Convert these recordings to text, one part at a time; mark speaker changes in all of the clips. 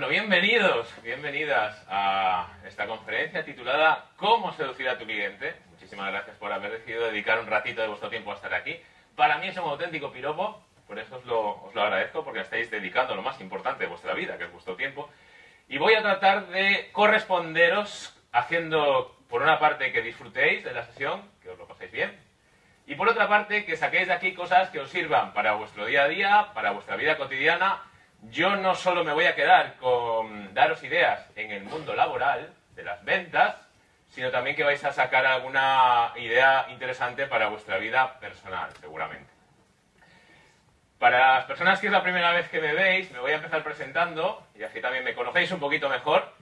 Speaker 1: Bueno, bienvenidos, bienvenidas a esta conferencia titulada ¿Cómo seducir a tu cliente? Muchísimas gracias por haber decidido dedicar un ratito de vuestro tiempo a estar aquí. Para mí es un auténtico piropo, por eso lo, os lo agradezco, porque estáis dedicando lo más importante de vuestra vida, que es vuestro tiempo. Y voy a tratar de corresponderos haciendo, por una parte, que disfrutéis de la sesión, que os lo paséis bien, y por otra parte, que saquéis de aquí cosas que os sirvan para vuestro día a día, para vuestra vida cotidiana. Yo no solo me voy a quedar con daros ideas en el mundo laboral, de las ventas, sino también que vais a sacar alguna idea interesante para vuestra vida personal, seguramente. Para las personas que es la primera vez que me veis, me voy a empezar presentando, y así también me conocéis un poquito mejor.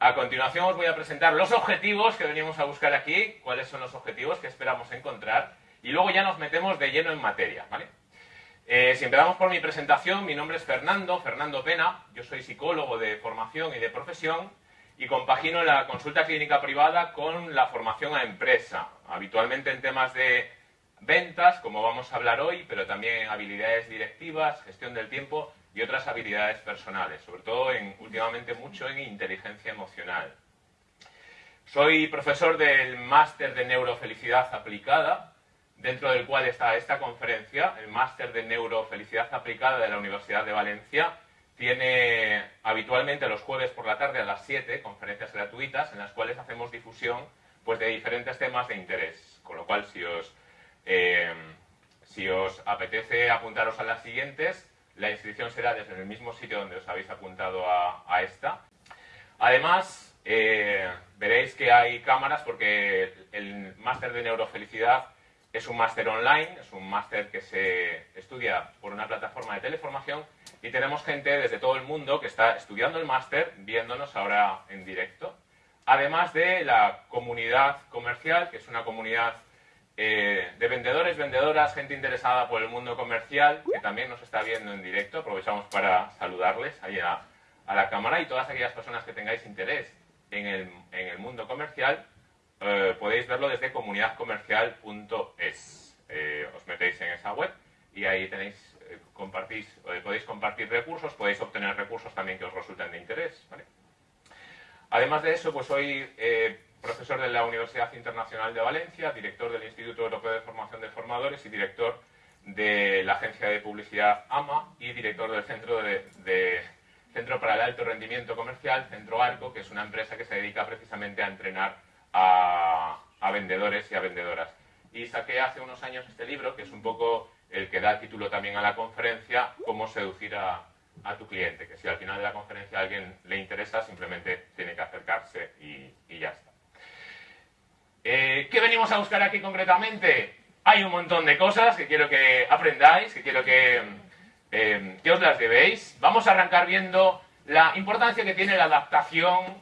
Speaker 1: A continuación os voy a presentar los objetivos que venimos a buscar aquí, cuáles son los objetivos que esperamos encontrar y luego ya nos metemos de lleno en materia, ¿vale? Eh, si empezamos por mi presentación, mi nombre es Fernando, Fernando Pena, yo soy psicólogo de formación y de profesión y compagino la consulta clínica privada con la formación a empresa, habitualmente en temas de ventas, como vamos a hablar hoy, pero también habilidades directivas, gestión del tiempo y otras habilidades personales, sobre todo en, últimamente mucho en inteligencia emocional. Soy profesor del máster de neurofelicidad aplicada, dentro del cual está esta conferencia, el Máster de Neurofelicidad Aplicada de la Universidad de Valencia. Tiene habitualmente los jueves por la tarde a las 7 conferencias gratuitas en las cuales hacemos difusión pues, de diferentes temas de interés. Con lo cual, si os, eh, si os apetece apuntaros a las siguientes, la inscripción será desde el mismo sitio donde os habéis apuntado a, esta. Además, eh, veréis que hay cámaras porque el máster de neurofelicidad es un máster online, es un máster que se estudia por una plataforma de teleformación y tenemos gente desde todo el mundo que está estudiando el máster, viéndonos ahora en directo. Además de la comunidad comercial, que es una comunidad eh, de vendedores, vendedoras, gente interesada por el mundo comercial, que también nos está viendo en directo. Aprovechamos para saludarles ahí a, la cámara y todas aquellas personas que tengáis interés en el mundo comercial, eh, podéis verlo desde comunidadcomercial.es. Eh, os metéis en esa web y ahí tenéis, eh, compartís, podéis compartir recursos, podéis obtener recursos también que os resulten de interés. Además de eso, pues soy profesor de la Universidad Internacional de Valencia, director del Instituto Europeo de Formación de Formadores y director de la agencia de publicidad AMA y director del Centro, de, Centro para el Alto Rendimiento Comercial, Centro Arco, que es una empresa que se dedica precisamente a entrenar a, vendedores y a vendedoras. Y saqué hace unos años este libro, que es un poco el que da título también a la conferencia, Cómo seducir a, tu cliente, que si al final de la conferencia a alguien le interesa, simplemente tiene que acercarse y, ya está. Eh, ¿Qué venimos a buscar aquí concretamente? Hay un montón de cosas que quiero que aprendáis, que quiero que, eh, que os las debéis. Vamos a arrancar viendo la importancia que tiene la adaptación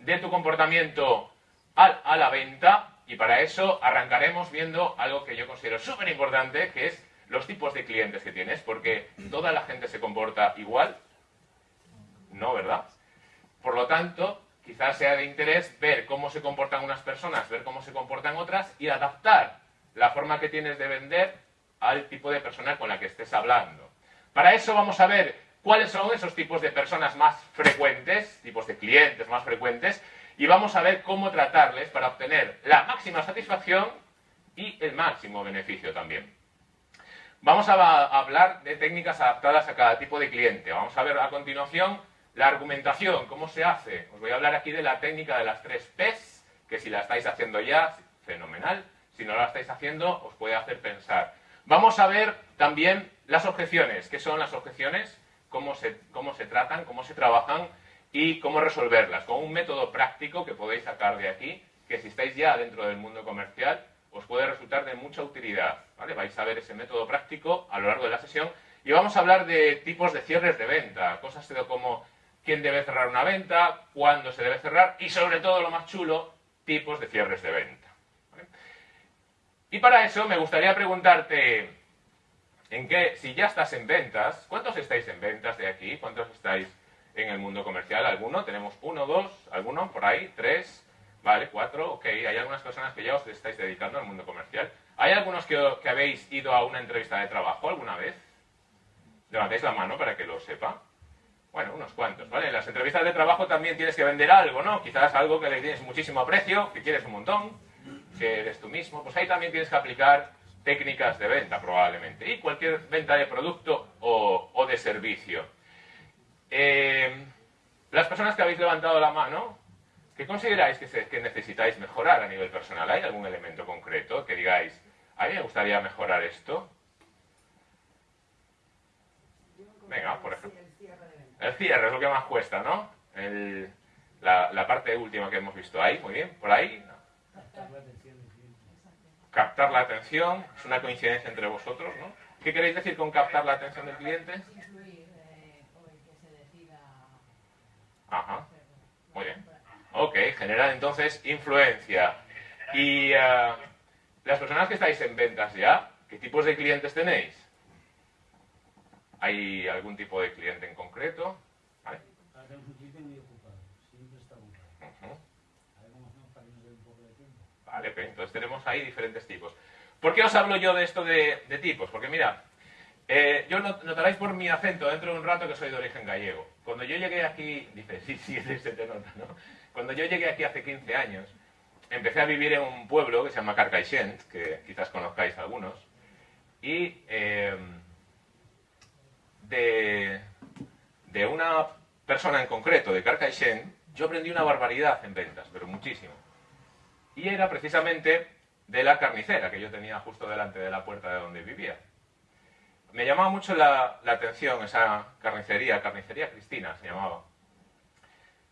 Speaker 1: de tu comportamiento a la venta y para eso arrancaremos viendo algo que yo considero súper importante, que es los tipos de clientes que tienes, porque toda la gente se comporta igual, ¿no, verdad? Por lo tanto, quizás sea de interés ver cómo se comportan unas personas, ver cómo se comportan otras y adaptar la forma que tienes de vender al tipo de persona con la que estés hablando. Para eso vamos a ver cuáles son esos tipos de personas más frecuentes, tipos de clientes más frecuentes, y vamos a ver cómo tratarles para obtener la máxima satisfacción y el máximo beneficio también. Vamos a hablar de técnicas adaptadas a cada tipo de cliente. Vamos a ver a continuación la argumentación, cómo se hace. Os voy a hablar aquí de la técnica de las tres P's, que si la estáis haciendo ya, fenomenal. Si no la estáis haciendo, os puede hacer pensar. Vamos a ver también las objeciones. ¿Qué son las objeciones? ¿Cómo se, cómo se tratan? ¿Cómo se trabajan? Y cómo resolverlas, con un método práctico que podéis sacar de aquí, que si estáis ya dentro del mundo comercial, os puede resultar de mucha utilidad. ¿vale? Vais a ver ese método práctico a lo largo de la sesión y vamos a hablar de tipos de cierres de venta, cosas como quién debe cerrar una venta, cuándo se debe cerrar y sobre todo lo más chulo, tipos de cierres de venta. Y para eso me gustaría preguntarte, en qué, si ya estás en ventas, ¿cuántos estáis en ventas de aquí? ¿Cuántos estáis en el mundo comercial. ¿Alguno? Tenemos uno, dos, alguno por ahí, tres, vale, cuatro, ok. Hay algunas personas que ya os estáis dedicando al mundo comercial. ¿Hay algunos que, habéis ido a una entrevista de trabajo alguna vez? Levantéis la mano para que lo sepa. Bueno, unos cuantos, ¿vale? En las entrevistas de trabajo también tienes que vender algo, ¿no? Quizás algo que le tienes muchísimo aprecio, que quieres un montón, que eres tú mismo. Pues ahí también tienes que aplicar técnicas de venta, probablemente. Y cualquier venta de producto o, de servicio. Eh, las personas que habéis levantado la mano, ¿qué consideráis que, que necesitáis mejorar a nivel personal? ¿Hay algún elemento concreto que digáis, a mí me gustaría mejorar esto? Venga, por ejemplo. El cierre es lo que más cuesta, ¿no? la, parte última que hemos visto ahí, muy bien, por ahí. Captar la atención Captar la atención, es una coincidencia entre vosotros, ¿no? ¿Qué queréis decir con captar la atención del cliente? Ajá, muy bien. Ok, generar entonces influencia. Y uh, las personas que estáis en ventas ya, ¿qué tipos de clientes tenéis? ¿Hay algún tipo de cliente en concreto? ¿Vale? Vale, pues entonces tenemos ahí diferentes tipos. ¿Por qué os hablo yo de esto de, tipos? Porque mira, eh, yo notaréis por mi acento dentro de un rato que soy de origen gallego. Cuando yo llegué aquí, dice, sí, sí, se te nota, ¿no? Cuando yo llegué aquí hace 15 años, empecé a vivir en un pueblo que se llama Carcaixent, que quizás conozcáis algunos, y de, de una persona en concreto, de Carcaixent, yo aprendí una barbaridad en ventas, pero muchísimo. Y era precisamente de la carnicera que yo tenía justo delante de la puerta de donde vivía. Me llamaba mucho la, atención esa carnicería, carnicería Cristina se llamaba,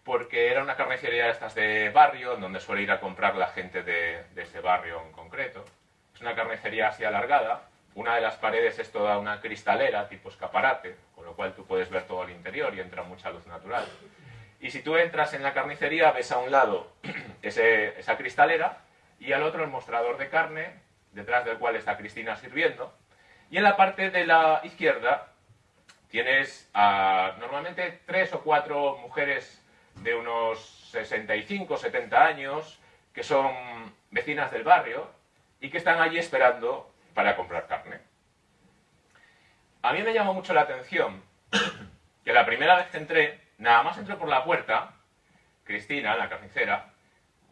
Speaker 1: porque era una carnicería de estas de barrio, en donde suele ir a comprar la gente de, de ese barrio en concreto. Es una carnicería así alargada, una de las paredes es toda una cristalera tipo escaparate, con lo cual tú puedes ver todo el interior y entra mucha luz natural. Y si tú entras en la carnicería, ves a un lado esa cristalera y al otro el mostrador de carne, detrás del cual está Cristina sirviendo. Y en la parte de la izquierda tienes normalmente tres o cuatro mujeres de unos 65, 70 años, que son vecinas del barrio y que están allí esperando para comprar carne. A mí me llamó mucho la atención que la primera vez que entré, nada más entré por la puerta, Cristina, la carnicera,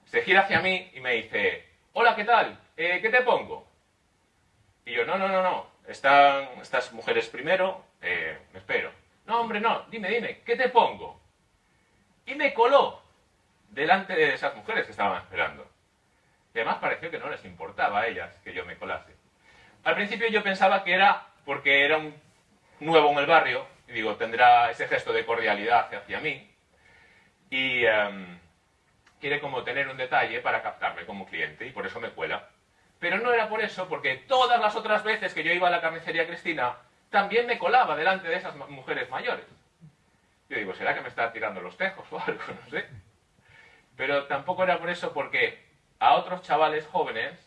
Speaker 1: se gira hacia mí y me dice, hola, ¿qué tal? Eh, ¿Qué te pongo? Y yo, no, no, no, no, están estas mujeres primero, eh, me espero. No, hombre, no, dime, dime, ¿qué te pongo? Y me coló delante de esas mujeres que estaban esperando. Y además pareció que no les importaba a ellas que yo me colase. Al principio yo pensaba que era porque era un nuevo en el barrio, y digo, tendrá ese gesto de cordialidad hacia mí, y em, quiere como tener un detalle para captarme como cliente, y por eso me cuela. Pero no era por eso, porque todas las otras veces que yo iba a la carnicería Cristina, también me colaba delante de esas mujeres mayores. Yo digo, ¿será que me está tirando los tejos o algo? No sé. Pero tampoco era por eso, porque a otros chavales jóvenes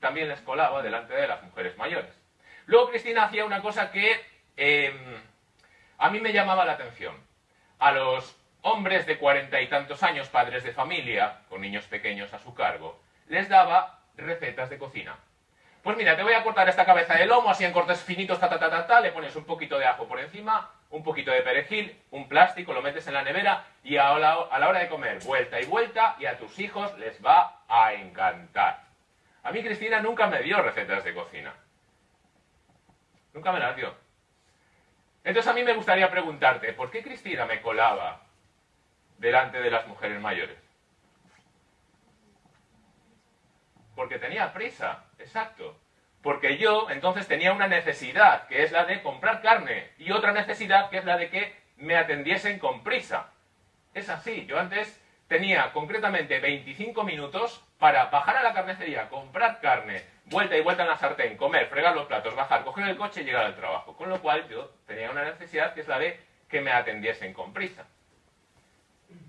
Speaker 1: también les colaba delante de las mujeres mayores. Luego Cristina hacía una cosa que em, a mí me llamaba la atención. A los hombres de cuarenta y tantos años, padres de familia, con niños pequeños a su cargo, les daba recetas de cocina. Pues mira, te voy a cortar esta cabeza de lomo así en cortes finitos, ta, ta, ta, ta, ta, le pones un poquito de ajo por encima, un poquito de perejil, un plástico, lo metes en la nevera y a la, a la hora de comer, vuelta y vuelta, y a tus hijos les va a encantar. A mí Cristina nunca me dio recetas de cocina. Nunca me las dio. Entonces a mí me gustaría preguntarte, ¿por qué Cristina me colaba delante de las mujeres mayores? Porque tenía prisa, exacto. Porque yo entonces tenía una necesidad, que es la de comprar carne, y otra necesidad, que es la de que me atendiesen con prisa. Es así, yo antes tenía concretamente 25 minutos para bajar a la carnicería, comprar carne, vuelta y vuelta en la sartén, comer, fregar los platos, bajar, coger el coche y llegar al trabajo. Con lo cual yo tenía una necesidad que es la de que me atendiesen con prisa.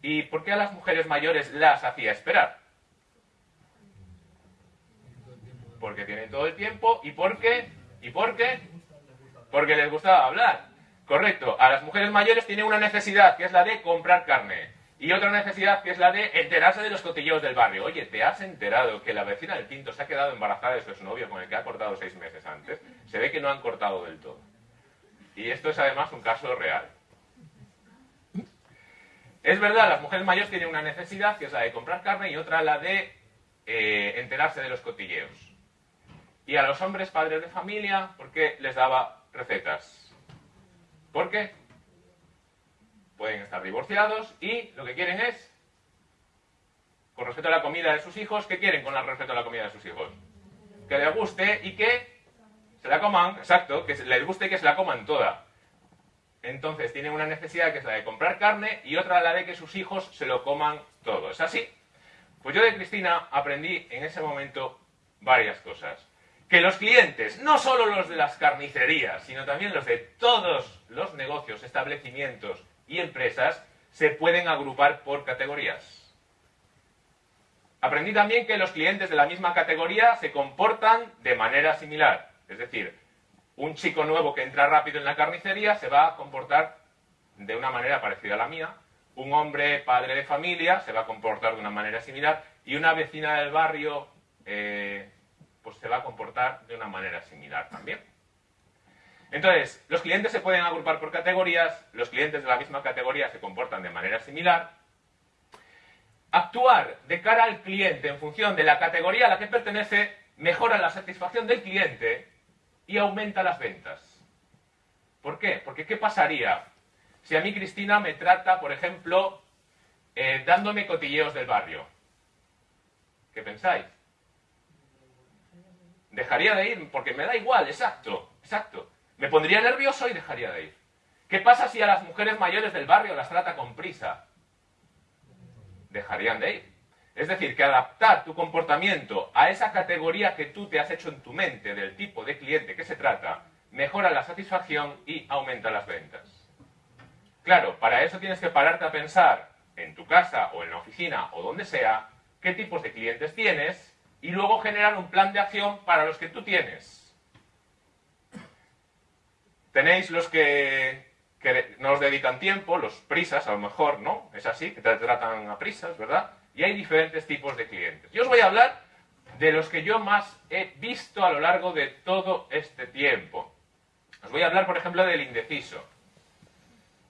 Speaker 1: ¿Y por qué a las mujeres mayores las hacía esperar? Porque tienen todo el tiempo y por qué, y por qué, porque les gustaba hablar. Correcto, a las mujeres mayores tienen una necesidad que es la de comprar carne. Y otra necesidad que es la de enterarse de los cotilleos del barrio. Oye, ¿te has enterado que la vecina del quinto se ha quedado embarazada de su novio con el que ha cortado seis meses antes? Se ve que no han cortado del todo. Y esto es además un caso real. Es verdad, las mujeres mayores tienen una necesidad, que es la de comprar carne, y otra la de eh, enterarse de los cotilleos. Y a los hombres padres de familia, ¿por qué les daba recetas? ¿Por qué? Pueden estar divorciados y lo que quieren es, con respecto a la comida de sus hijos, ¿qué quieren con respecto a la comida de sus hijos? Que les guste y que se la coman, exacto, que les guste y que se la coman toda. Entonces tienen una necesidad que es la de comprar carne y otra la de que sus hijos se lo coman todo. ¿Es así? Pues yo de Cristina aprendí en ese momento varias cosas. Que los clientes, no solo los de las carnicerías, sino también los de todos los negocios, establecimientos y empresas, se pueden agrupar por categorías. Aprendí también que los clientes de la misma categoría se comportan de manera similar. Es decir, un chico nuevo que entra rápido en la carnicería se va a comportar de una manera parecida a la mía, un hombre padre de familia se va a comportar de una manera similar y una vecina del barrio eh, pues se va a comportar de una manera similar también. Entonces, los clientes se pueden agrupar por categorías, los clientes de la misma categoría se comportan de manera similar. Actuar de cara al cliente en función de la categoría a la que pertenece mejora la satisfacción del cliente y aumenta las ventas. ¿Por qué? Porque ¿qué pasaría si a mí Cristina me trata, por ejemplo, eh, dándome cotilleos del barrio? ¿Qué pensáis? Dejaría de ir porque me da igual, exacto, exacto. Me pondría nervioso y dejaría de ir. ¿Qué pasa si a las mujeres mayores del barrio las trata con prisa? Dejarían de ir. Es decir, que adaptar tu comportamiento a esa categoría que tú te has hecho en tu mente del tipo de cliente que se trata, mejora la satisfacción y aumenta las ventas. Claro, para eso tienes que pararte a pensar en tu casa o en la oficina o donde sea, qué tipos de clientes tienes y luego generar un plan de acción para los que tú tienes. Tenéis los que, que nos dedican tiempo, los prisas a lo mejor, ¿no? Es así, que te tratan a prisas, ¿verdad? Y hay diferentes tipos de clientes. Yo os voy a hablar de los que yo más he visto a lo largo de todo este tiempo. Os voy a hablar, por ejemplo, del indeciso.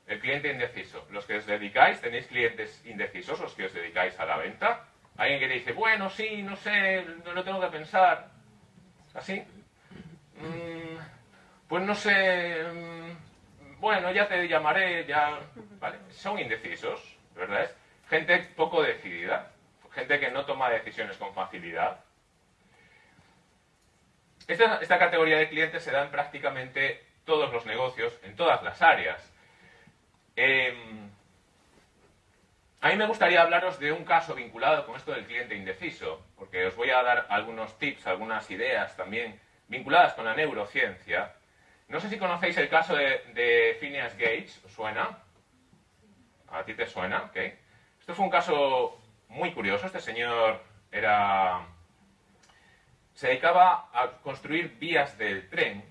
Speaker 1: El cliente indeciso. Los que os dedicáis, tenéis clientes indecisos, los que os dedicáis a la venta. Alguien que dice, bueno, sí, no sé, no lo tengo que pensar. ¿Así? Mm, pues no sé, mm, bueno, ya te llamaré, ya... ¿Vale? Son indecisos, ¿verdad? gente poco decidida, gente que no toma decisiones con facilidad. Esta, categoría de clientes se da en prácticamente todos los negocios, en todas las áreas. Em, a mí me gustaría hablaros de un caso vinculado con esto del cliente indeciso, porque os voy a dar algunos tips, algunas ideas también vinculadas con la neurociencia. No sé si conocéis el caso de, de Phineas Gates, ¿os suena? ¿A ti te suena? ¿ok? Esto fue un caso muy curioso. Este señor era se dedicaba a construir vías del tren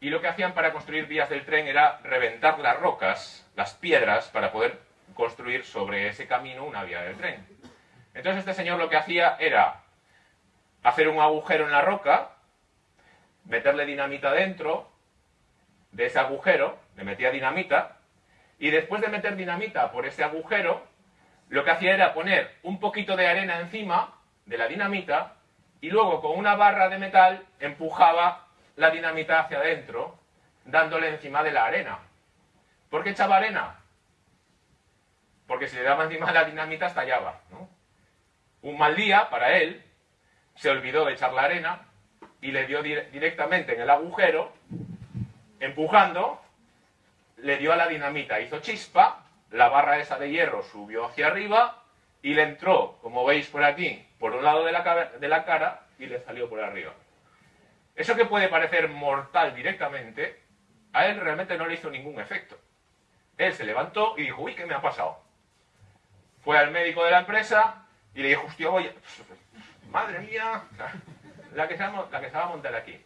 Speaker 1: y lo que hacían para construir vías del tren era reventar las rocas, las piedras, para poder construir sobre ese camino una vía del tren. Entonces este señor lo que hacía era hacer un agujero en la roca, meterle dinamita dentro de ese agujero, le metía dinamita, y después de meter dinamita por ese agujero, lo que hacía era poner un poquito de arena encima de la dinamita y luego con una barra de metal empujaba la dinamita hacia adentro, dándole encima de la arena. ¿Por qué echaba arena? Porque si le daba encima la dinamita estallaba. Un mal día para él, se olvidó de echar la arena y le dio directamente en el agujero, empujando, le dio a la dinamita, hizo chispa, la barra esa de hierro subió hacia arriba y le entró, como veis por aquí, por un lado de la, de la cara y le salió por arriba. Eso que puede parecer mortal directamente, a él realmente no le hizo ningún efecto. Él se levantó y dijo, uy, ¿qué me ha pasado? Fue al médico de la empresa y le dijo, hostia, voy, madre mía, la que, se va, la que se va a montar aquí.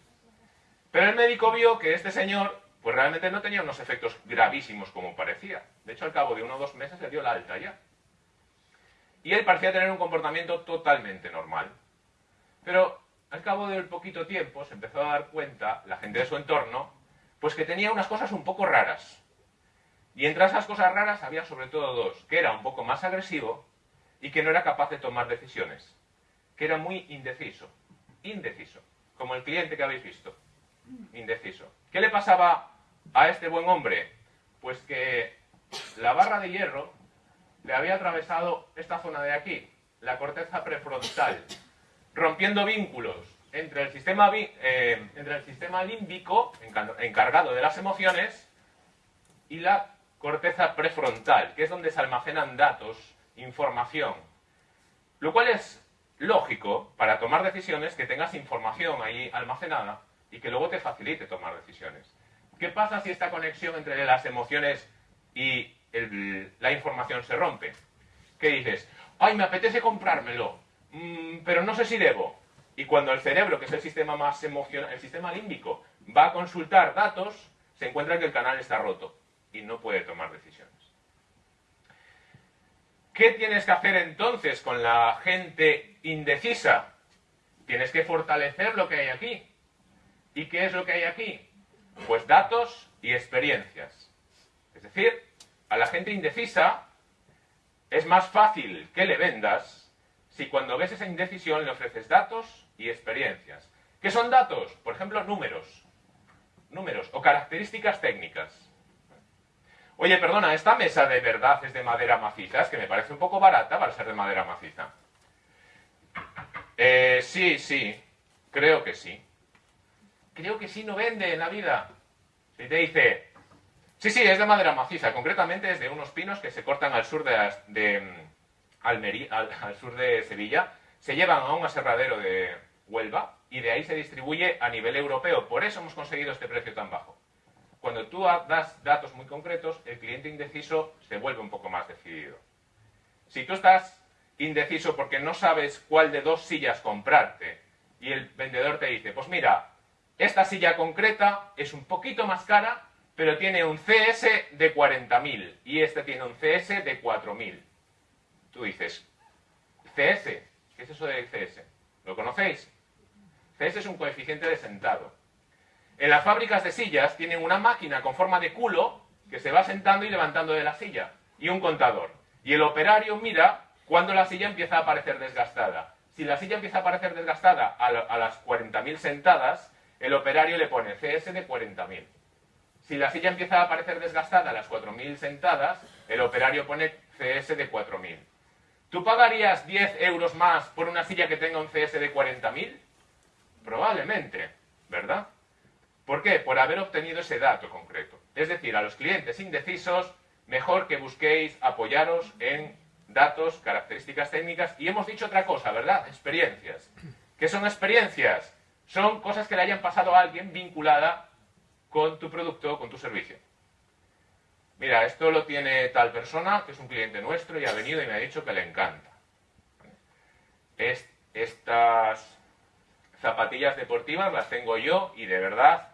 Speaker 1: Pero el médico vio que este señor pues realmente no tenía unos efectos gravísimos como parecía. De hecho, al cabo de uno o dos meses le dio la alta ya. Y él parecía tener un comportamiento totalmente normal. Pero al cabo del poquito tiempo se empezó a dar cuenta, la gente de su entorno, pues que tenía unas cosas un poco raras. Y entre esas cosas raras había sobre todo dos, que era un poco más agresivo y que no era capaz de tomar decisiones, que era muy indeciso, indeciso, como el cliente que habéis visto, indeciso. ¿Qué le pasaba a este buen hombre? Pues que la barra de hierro le había atravesado esta zona de aquí, la corteza prefrontal, rompiendo vínculos entre el sistema, eh, entre el sistema límbico, encargado de las emociones, y la corteza prefrontal, que es donde se almacenan datos, información. Lo cual es lógico para tomar decisiones que tengas información ahí almacenada y que luego te facilite tomar decisiones. ¿Qué pasa si esta conexión entre las emociones y la información se rompe? ¿Qué dices? ¡Ay, me apetece comprármelo! Mm, pero no sé si debo. Y cuando el cerebro, que es el sistema más emocional, el sistema límbico, va a consultar datos, se encuentra que el canal está roto y no puede tomar decisiones. ¿Qué tienes que hacer entonces con la gente indecisa? Tienes que fortalecer lo que hay aquí. ¿Y qué es lo que hay aquí? Pues datos y experiencias. Es decir, a la gente indecisa es más fácil que le vendas si cuando ves esa indecisión le ofreces datos y experiencias. ¿Qué son datos? Por ejemplo, números. Números o características técnicas. Oye, perdona, ¿esta mesa de verdad es de madera maciza? Es que me parece un poco barata para ser de madera maciza. Eh, sí, sí, creo que sí. Creo que sí no vende en la vida. Si te dice, sí, sí, es de madera maciza, concretamente es de unos pinos que se cortan al sur de, de mm, al, sur de Sevilla, se llevan a un aserradero de Huelva y de ahí se distribuye a nivel europeo. Por eso hemos conseguido este precio tan bajo. Cuando tú das datos muy concretos, el cliente indeciso se vuelve un poco más decidido. Si tú estás indeciso porque no sabes cuál de dos sillas comprarte y el vendedor te dice, pues mira, esta silla concreta es un poquito más cara, pero tiene un CS de 40.000 y este tiene un CS de 4.000. Tú dices, CS, ¿qué es eso de CS? ¿Lo conocéis? CS es un coeficiente de sentado. En las fábricas de sillas tienen una máquina con forma de culo que se va sentando y levantando de la silla y un contador. Y el operario mira cuando la silla empieza a aparecer desgastada. Si la silla empieza a aparecer desgastada a, las 40.000 sentadas, el operario le pone CS de 40.000. Si la silla empieza a aparecer desgastada a las 4.000 sentadas, el operario pone CS de 4.000. ¿Tú pagarías 10 euros más por una silla que tenga un CS de 40.000? Probablemente, ¿verdad? ¿Por qué? Por haber obtenido ese dato concreto. Es decir, a los clientes indecisos, mejor que busquéis apoyaros en datos, características técnicas y hemos dicho otra cosa, ¿verdad? Experiencias. ¿Qué son experiencias? Son cosas que le hayan pasado a alguien vinculada con tu producto o con tu servicio. Mira, esto lo tiene tal persona, que es un cliente nuestro y ha venido y me ha dicho que le encanta. estas zapatillas deportivas las tengo yo y de verdad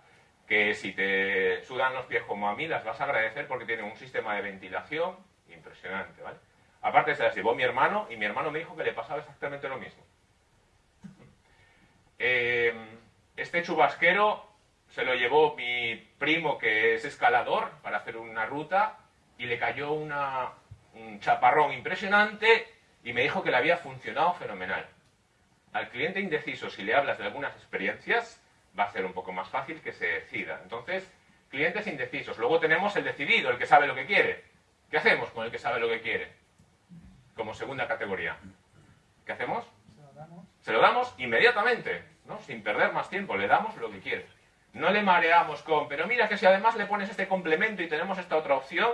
Speaker 1: que si te sudan los pies como a mí, las vas a agradecer porque tienen un sistema de ventilación impresionante, ¿vale? Aparte se las llevó mi hermano y mi hermano me dijo que le pasaba exactamente lo mismo. Eh, este chubasquero se lo llevó mi primo que es escalador para hacer una ruta y le cayó una, un chaparrón impresionante y me dijo que le había funcionado fenomenal. Al cliente indeciso, si le hablas de algunas experiencias, va a ser un poco más fácil que se decida. Entonces, clientes indecisos. Luego tenemos el decidido, el que sabe lo que quiere. ¿Qué hacemos con el que sabe lo que quiere? Como segunda categoría. ¿Qué hacemos? Se lo damos, se lo damos inmediatamente, ¿no? sin perder más tiempo. Le damos lo que quiere. No le mareamos con, pero mira que si además le pones este complemento y tenemos esta otra opción,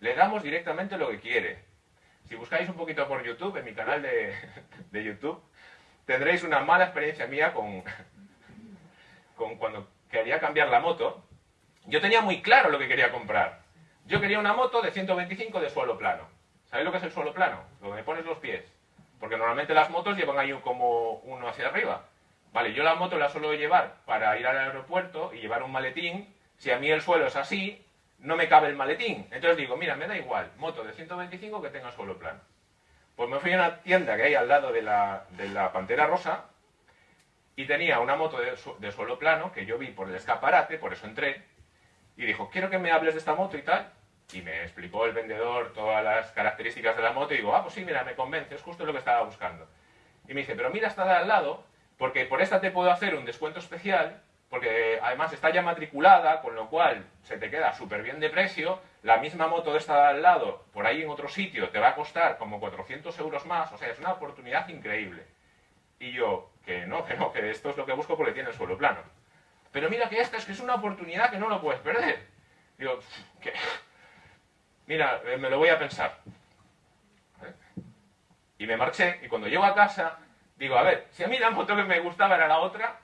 Speaker 1: le damos directamente lo que quiere. Si buscáis un poquito por YouTube, en mi canal de, de YouTube, tendréis una mala experiencia mía con, con cuando quería cambiar la moto, yo tenía muy claro lo que quería comprar. Yo quería una moto de 125 de suelo plano. ¿Sabéis lo que es el suelo plano? Donde pones los pies. Porque normalmente las motos llevan ahí como uno hacia arriba. Vale, yo la moto la suelo llevar para ir al aeropuerto y llevar un maletín. Si a mí el suelo es así, no me cabe el maletín. Entonces digo, mira, me da igual, moto de 125 que tenga suelo plano. Pues me fui a una tienda que hay al lado de la, de la Pantera Rosa y tenía una moto de, suelo plano que yo vi por el escaparate, por eso entré, y dijo, quiero que me hables de esta moto y tal. Y me explicó el vendedor todas las características de la moto y digo, ah, pues sí, mira, me convence, es justo lo que estaba buscando. Y me dice, pero mira esta de al lado, porque por esta te puedo hacer un descuento especial, porque además está ya matriculada, con lo cual se te queda súper bien de precio, la misma moto de esta de al lado, por ahí en otro sitio, te va a costar como 400 euros más, o sea, es una oportunidad increíble. Y yo, que no, que no, que esto es lo que busco porque tiene el suelo plano. Pero mira que esta es que es una oportunidad que no lo puedes perder. Digo, ¿qué? Mira, eh, me lo voy a pensar. Y me marché, y cuando llego a casa, digo, a ver, si a mí la moto que me gustaba era la otra,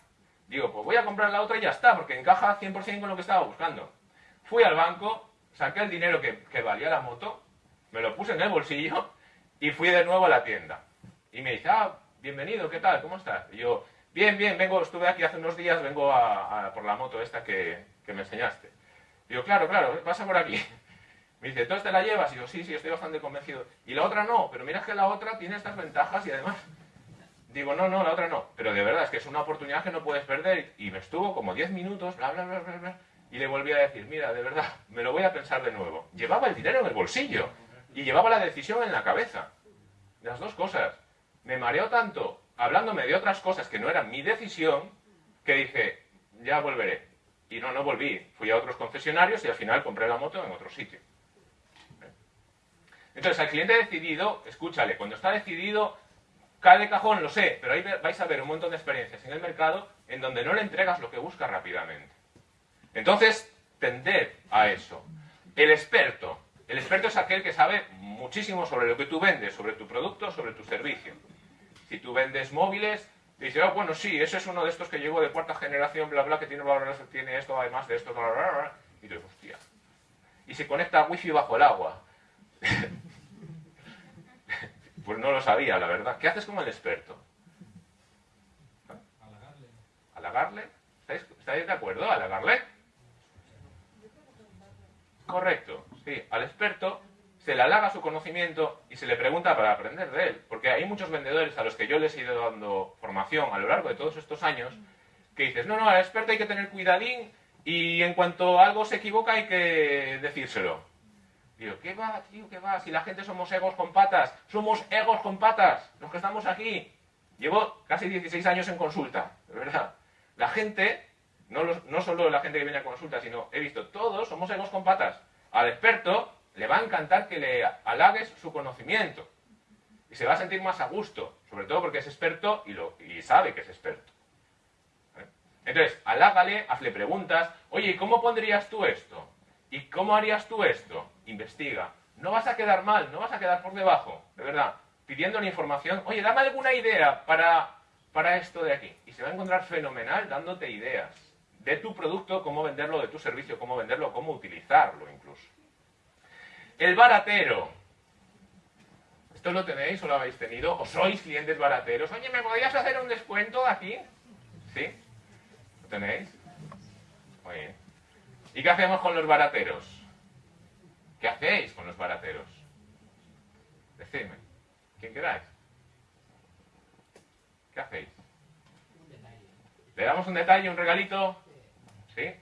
Speaker 1: digo, pues voy a comprar la otra y ya está, porque encaja 100% con lo que estaba buscando. Fui al banco, saqué el dinero que, que valía la moto, me lo puse en el bolsillo y fui de nuevo a la tienda. Y me dice, ah, bienvenido, ¿qué tal? ¿Cómo estás? Y yo, bien, bien, vengo, estuve aquí hace unos días, vengo a, por la moto esta que, que me enseñaste. Y yo, claro, claro, pasa por aquí. Me dice, ¿tú te la llevas? Y yo, sí, sí, estoy bastante convencido. Y la otra no, pero mira que la otra tiene estas ventajas y además... Digo, no, no, la otra no. Pero de verdad, es que es una oportunidad que no puedes perder. Y me estuvo como 10 minutos, bla, bla, bla, bla, bla. Y le volví a decir, mira, de verdad, me lo voy a pensar de nuevo. Llevaba el dinero en el bolsillo. Y llevaba la decisión en la cabeza. Las dos cosas. Me mareó tanto hablándome de otras cosas que no eran mi decisión, que dije, ya volveré. Y no, no volví. Fui a otros concesionarios y al final compré la moto en otro sitio. Entonces, al cliente decidido, escúchale, cuando está decidido, cae de cajón, lo sé, pero ahí vais a ver un montón de experiencias en el mercado en donde no le entregas lo que busca rápidamente. Entonces, tender a eso. El experto. El experto es aquel que sabe muchísimo sobre lo que tú vendes, sobre tu producto, sobre tu servicio. Si tú vendes móviles, dice, oh, bueno, sí, ese es uno de estos que llegó de cuarta generación, bla, bla, que tiene, tiene esto, además de esto, bla, bla, bla. Y tú hostia. Y se conecta a wifi bajo el agua. pues no lo sabía, la verdad. ¿Qué haces como el experto?
Speaker 2: Halagarle.
Speaker 1: ¿Halagarle? ¿Estáis, ¿Estáis de acuerdo? ¿Halagarle? Correcto, sí. Al experto se le halaga su conocimiento y se le pregunta para aprender de él. Porque hay muchos vendedores a los que yo les he ido dando formación a lo largo de todos estos años que dices, no, no, al experto hay que tener cuidadín y en cuanto algo se equivoca hay que decírselo. Digo, ¿qué va, tío? ¿Qué va? Si la gente somos egos con patas. Somos egos con patas, los que estamos aquí. Llevo casi 16 años en consulta, de verdad. La gente, no, no solo la gente que viene a consulta, sino he visto, todos somos egos con patas. Al experto le va a encantar que le halagues su conocimiento. Y se va a sentir más a gusto, sobre todo porque es experto y, lo, y sabe que es experto. ¿Eh? Entonces, halágale, hazle preguntas. Oye, ¿cómo pondrías tú esto? ¿Y cómo harías tú esto? Investiga. No vas a quedar mal, no vas a quedar por debajo, de verdad. Pidiendo la información, oye, dame alguna idea para, para esto de aquí. Y se va a encontrar fenomenal dándote ideas de tu producto, cómo venderlo, de tu servicio, cómo venderlo, cómo utilizarlo incluso. El baratero. ¿Esto lo tenéis o lo habéis tenido? ¿O sois clientes barateros? Oye, ¿me podrías hacer un descuento aquí? ¿Sí? ¿Lo tenéis? Muy bien. ¿Y qué hacemos con los barateros? ¿Qué hacéis con los barateros? Decidme. ¿Quién quedáis? ¿Qué hacéis? ¿Le damos un detalle, un regalito? ¿Sí?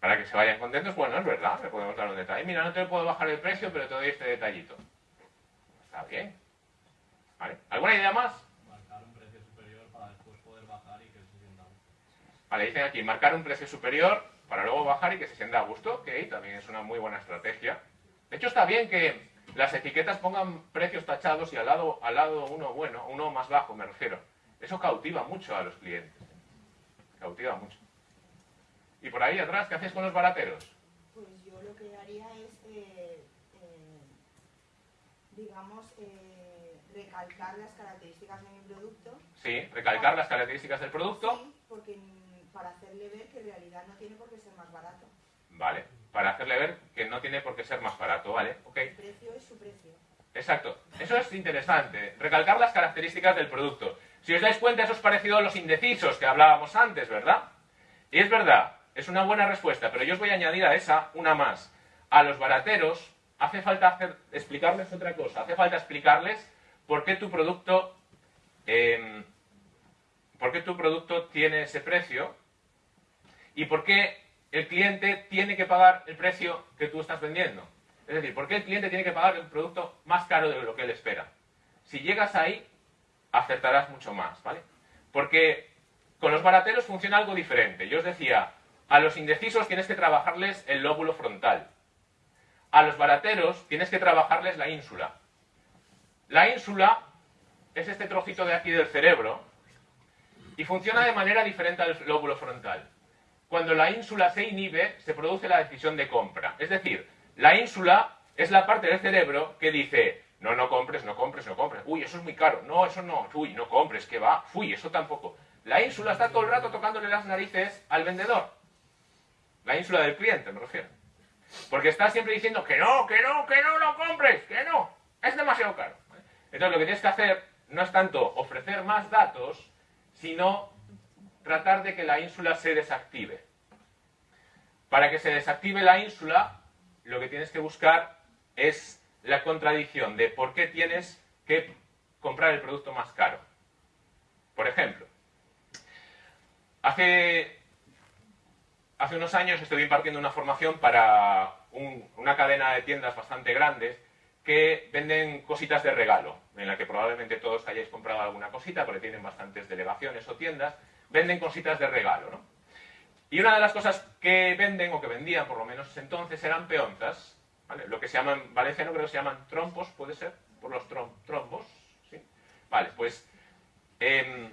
Speaker 1: Para que se vayan contentos, bueno, es verdad, le podemos dar un detalle. Mira, no te puedo bajar el precio, pero te doy este detallito. Está bien. ¿Vale? ¿Alguna idea más?
Speaker 2: Marcar un precio superior para después poder bajar y que se sienta
Speaker 1: Vale, dicen aquí, marcar un precio superior para luego bajar y que se sienta a gusto. Ok, también es una muy buena estrategia. De hecho, está bien que las etiquetas pongan precios tachados y al lado, al lado uno bueno, uno más bajo, me refiero. Eso cautiva mucho a los clientes. Cautiva mucho. Y por ahí atrás, ¿qué hacéis con los barateros?
Speaker 3: Pues yo lo que haría es, eh, eh, digamos, eh, recalcar las características de mi producto.
Speaker 1: Sí, recalcar las características del producto.
Speaker 3: Sí, porque mm, para hacerle ver que en realidad no tiene por qué ser más barato.
Speaker 1: Vale, para hacerle ver que no tiene por qué ser más barato, ¿vale? Ok.
Speaker 3: El precio es su precio.
Speaker 1: Exacto. Eso es interesante. Recalcar las características del producto. Si os dais cuenta, eso es parecido a los indecisos que hablábamos antes, ¿verdad? Y es verdad, es una buena respuesta, pero yo os voy a añadir a esa una más. A los barateros hace falta explicarles otra cosa. Hace falta explicarles por qué tu producto, eh, por qué tu producto tiene ese precio y por qué el cliente tiene que pagar el precio que tú estás vendiendo? Es decir, ¿por qué el cliente tiene que pagar el producto más caro de lo que él espera? Si llegas ahí, acertarás mucho más, ¿vale? Porque con los barateros funciona algo diferente. Yo os decía, a los indecisos tienes que trabajarles el lóbulo frontal. A los barateros tienes que trabajarles la ínsula. La ínsula es este trocito de aquí del cerebro y funciona de manera diferente al lóbulo frontal. Cuando la ínsula se inhibe, se produce la decisión de compra. Es decir, la ínsula es la parte del cerebro que dice, no, no compres, no compres, no compres. Uy, eso es muy caro. No, eso no. Uy, no compres, que va. Uy, eso tampoco. La ínsula está todo el rato tocándole las narices al vendedor. La ínsula del cliente, me refiero. Porque está siempre diciendo que no, que no, que no lo compres, que no. Es demasiado caro. Entonces lo que tienes que hacer no es tanto ofrecer más datos, sino tratar de que la ínsula se desactive. Para que se desactive la ínsula, lo que tienes que buscar es la contradicción de por qué tienes que comprar el producto más caro. Por ejemplo, hace, hace unos años estuve impartiendo una formación para una cadena de tiendas bastante grandes que venden cositas de regalo, en la que probablemente todos hayáis comprado alguna cosita, porque tienen bastantes delegaciones o tiendas, venden cositas de regalo, ¿no? Y una de las cosas que venden, o que vendían por lo menos entonces, eran peonzas, lo que se llaman, en valenciano creo que se llaman trompos, puede ser, por los trombos, ¿sí? Vale, pues... Em,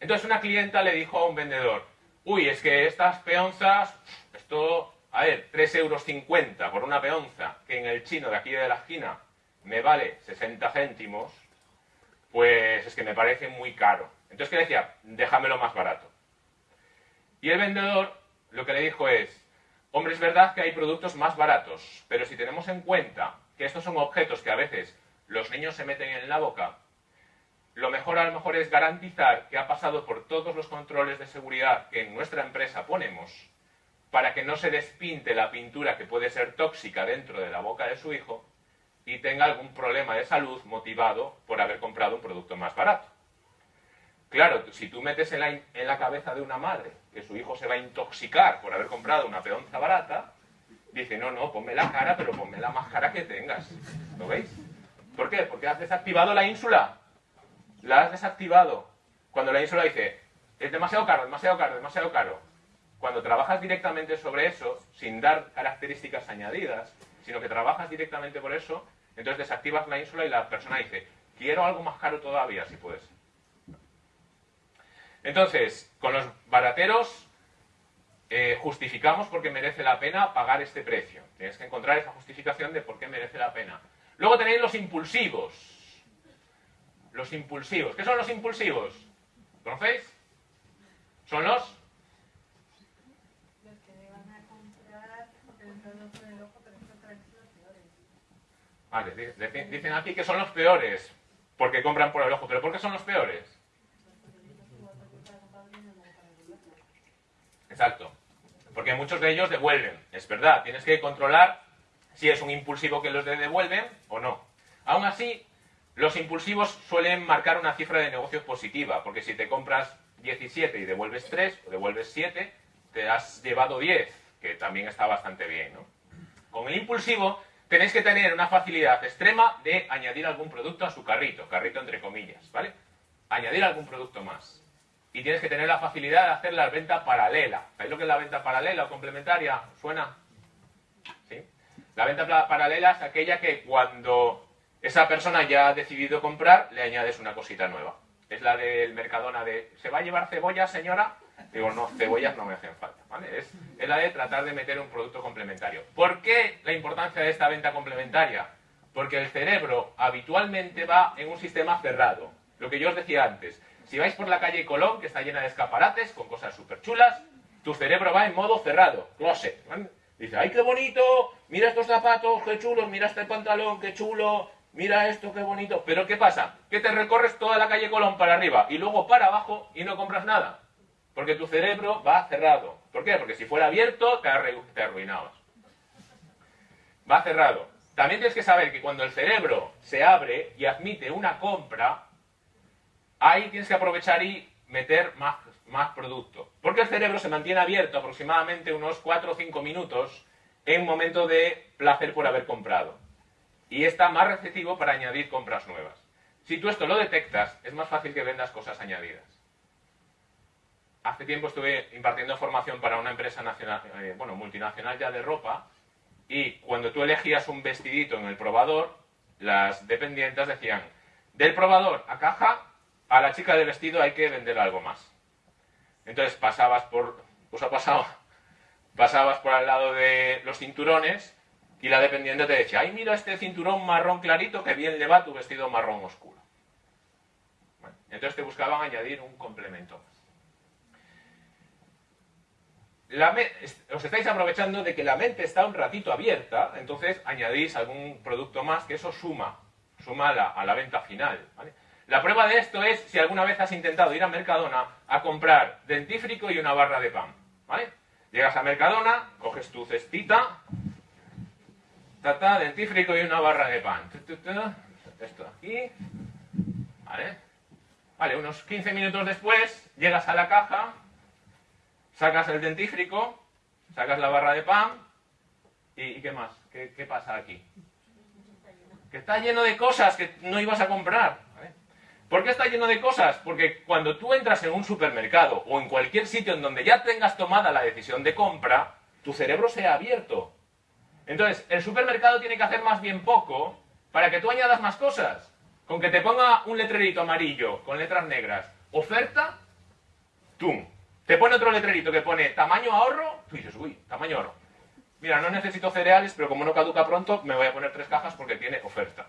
Speaker 1: entonces una clienta le dijo a un vendedor, uy, es que estas peonzas, esto, a ver, 3,50 euros por una peonza, que en el chino de aquí de la esquina me vale 60 céntimos, pues es que me parece muy caro. Entonces, ¿qué decía? Déjamelo más barato. Y el vendedor lo que le dijo es, Hombre, es verdad que hay productos más baratos, pero si tenemos en cuenta que estos son objetos que a veces los niños se meten en la boca, lo mejor a lo mejor es garantizar que ha pasado por todos los controles de seguridad que en nuestra empresa ponemos para que no se despinte la pintura que puede ser tóxica dentro de la boca de su hijo y tenga algún problema de salud motivado por haber comprado un producto más barato. Claro, si tú metes en la, cabeza de una madre que su hijo se va a intoxicar por haber comprado una peonza barata, dice, no, no, ponme la cara, pero ponme la más cara que tengas. ¿Lo veis? ¿Por qué? Porque has desactivado la ínsula. La has desactivado. Cuando la ínsula dice, es demasiado caro, demasiado caro, demasiado caro. Cuando trabajas directamente sobre eso, sin dar características añadidas, sino que trabajas directamente por eso, entonces desactivas la ínsula y la persona dice, quiero algo más caro todavía, si puedes. Entonces, con los barateros eh, justificamos por qué merece la pena pagar este precio. Tienes que encontrar esa justificación de por qué merece la pena. Luego tenéis los impulsivos. Los impulsivos. ¿Qué son los impulsivos? ¿Conocéis? Son los...
Speaker 3: Los que van a comprar porque con el ojo, pero.
Speaker 1: Vale, dicen aquí que son los peores porque compran por el ojo. ¿Pero por qué son los peores? Exacto. Porque muchos de ellos devuelven. Es verdad, tienes que controlar si es un impulsivo que los devuelven o no. Aún así, los impulsivos suelen marcar una cifra de negocio positiva, porque si te compras 17 y devuelves 3 o devuelves 7, te has llevado 10, que también está bastante bien. ¿no? Con el impulsivo tenéis que tener una facilidad extrema de añadir algún producto a su carrito, carrito entre comillas, ¿vale? Añadir algún producto más y tienes que tener la facilidad de hacer la venta paralela. ¿Sabéis lo que es la venta paralela o complementaria? ¿Suena? ¿Sí? La venta paralela es aquella que cuando esa persona ya ha decidido comprar, le añades una cosita nueva. Es la del Mercadona de, ¿se va a llevar cebolla, señora? Digo, no, cebollas no me hacen falta. ¿vale? Es, la de tratar de meter un producto complementario. ¿Por qué la importancia de esta venta complementaria? Porque el cerebro habitualmente va en un sistema cerrado. Lo que yo os decía antes, si vais por la calle Colón, que está llena de escaparates, con cosas súper chulas, tu cerebro va en modo cerrado, closet. Dice, ¡ay, qué bonito! Mira estos zapatos, qué chulos, mira este pantalón, qué chulo, mira esto, qué bonito. Pero ¿qué pasa? Que te recorres toda la calle Colón para arriba y luego para abajo y no compras nada. Porque tu cerebro va cerrado. ¿Por qué? Porque si fuera abierto, te, arruinabas. Va cerrado. También tienes que saber que cuando el cerebro se abre y admite una compra, ahí tienes que aprovechar y meter más, más producto. Porque el cerebro se mantiene abierto aproximadamente unos 4 o 5 minutos en un momento de placer por haber comprado. Y está más receptivo para añadir compras nuevas. Si tú esto lo detectas, es más fácil que vendas cosas añadidas. Hace tiempo estuve impartiendo formación para una empresa nacional, eh, bueno, multinacional ya de ropa, y cuando tú elegías un vestidito en el probador, las dependientes decían, del probador a caja, a la chica de vestido hay que vender algo más. Entonces pasabas por, pues ha pasado, pasabas por al lado de los cinturones y la dependiente te decía, ay, mira este cinturón marrón clarito que bien le va tu vestido marrón oscuro. entonces te buscaban añadir un complemento os estáis aprovechando de que la mente está un ratito abierta, entonces añadís algún producto más que eso suma, suma a la, venta final. La prueba de esto es si alguna vez has intentado ir a Mercadona a comprar dentífrico y una barra de pan. Llegas a Mercadona, coges tu cestita, dentífrico y una barra de pan. Esto aquí. ¿Vale? Vale, unos 15 minutos después llegas a la caja Sacas el dentífrico, sacas la barra de pan y, ¿qué más? ¿Qué, pasa aquí? Que está lleno de cosas que no ibas a comprar. ¿Por qué está lleno de cosas? Porque cuando tú entras en un supermercado o en cualquier sitio en donde ya tengas tomada la decisión de compra, tu cerebro se ha abierto. Entonces, el supermercado tiene que hacer más bien poco para que tú añadas más cosas. Con que te ponga un letrerito amarillo con letras negras, oferta, ¡tum! Te pone otro letrerito que pone tamaño ahorro, tú dices, uy, tamaño ahorro. Mira, no necesito cereales, pero como no caduca pronto, me voy a poner tres cajas porque tiene oferta.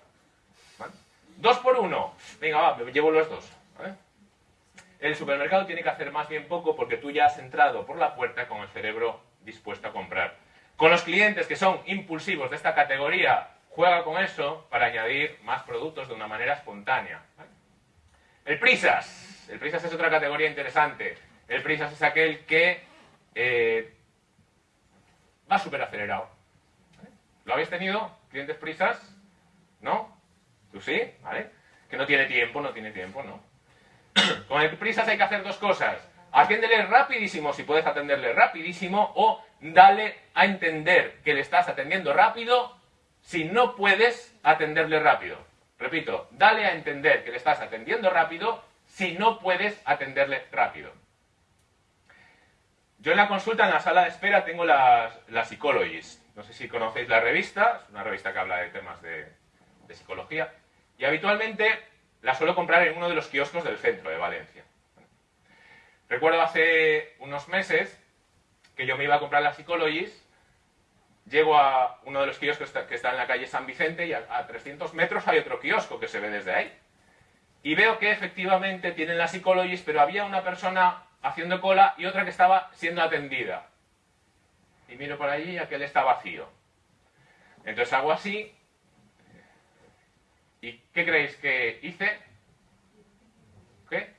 Speaker 1: Dos por uno. Venga, va, me llevo los dos. El supermercado tiene que hacer más bien poco porque tú ya has entrado por la puerta con el cerebro dispuesto a comprar. Con los clientes que son impulsivos de esta categoría, juega con eso para añadir más productos de una manera espontánea. El prisas. El prisas es otra categoría interesante. El prisas es aquel que eh, va súper acelerado. ¿Lo habéis tenido? ¿Clientes prisas? ¿No? ¿Tú sí? ¿Vale? Que no tiene tiempo, no tiene tiempo, ¿no? Con el prisas hay que hacer dos cosas. Atiéndele rapidísimo si puedes atenderle rapidísimo o dale a entender que le estás atendiendo rápido si no puedes atenderle rápido. Repito, dale a entender que le estás atendiendo rápido si no puedes atenderle rápido. Yo en la consulta, en la sala de espera, tengo las, las Psychologies. No sé si conocéis la revista, es una revista que habla de temas de, psicología. Y habitualmente la suelo comprar en uno de los kioscos del centro de Valencia. Recuerdo hace unos meses que yo me iba a comprar las Psychologies, llego a uno de los kioscos que está en la calle San Vicente y a, a 300 metros hay otro kiosco que se ve desde ahí. Y veo que efectivamente tienen las Psychologies, pero había una persona haciendo cola y otra que estaba siendo atendida. Y miro por allí y aquel está vacío. Entonces hago así. ¿Y qué creéis que hice? ¿Qué?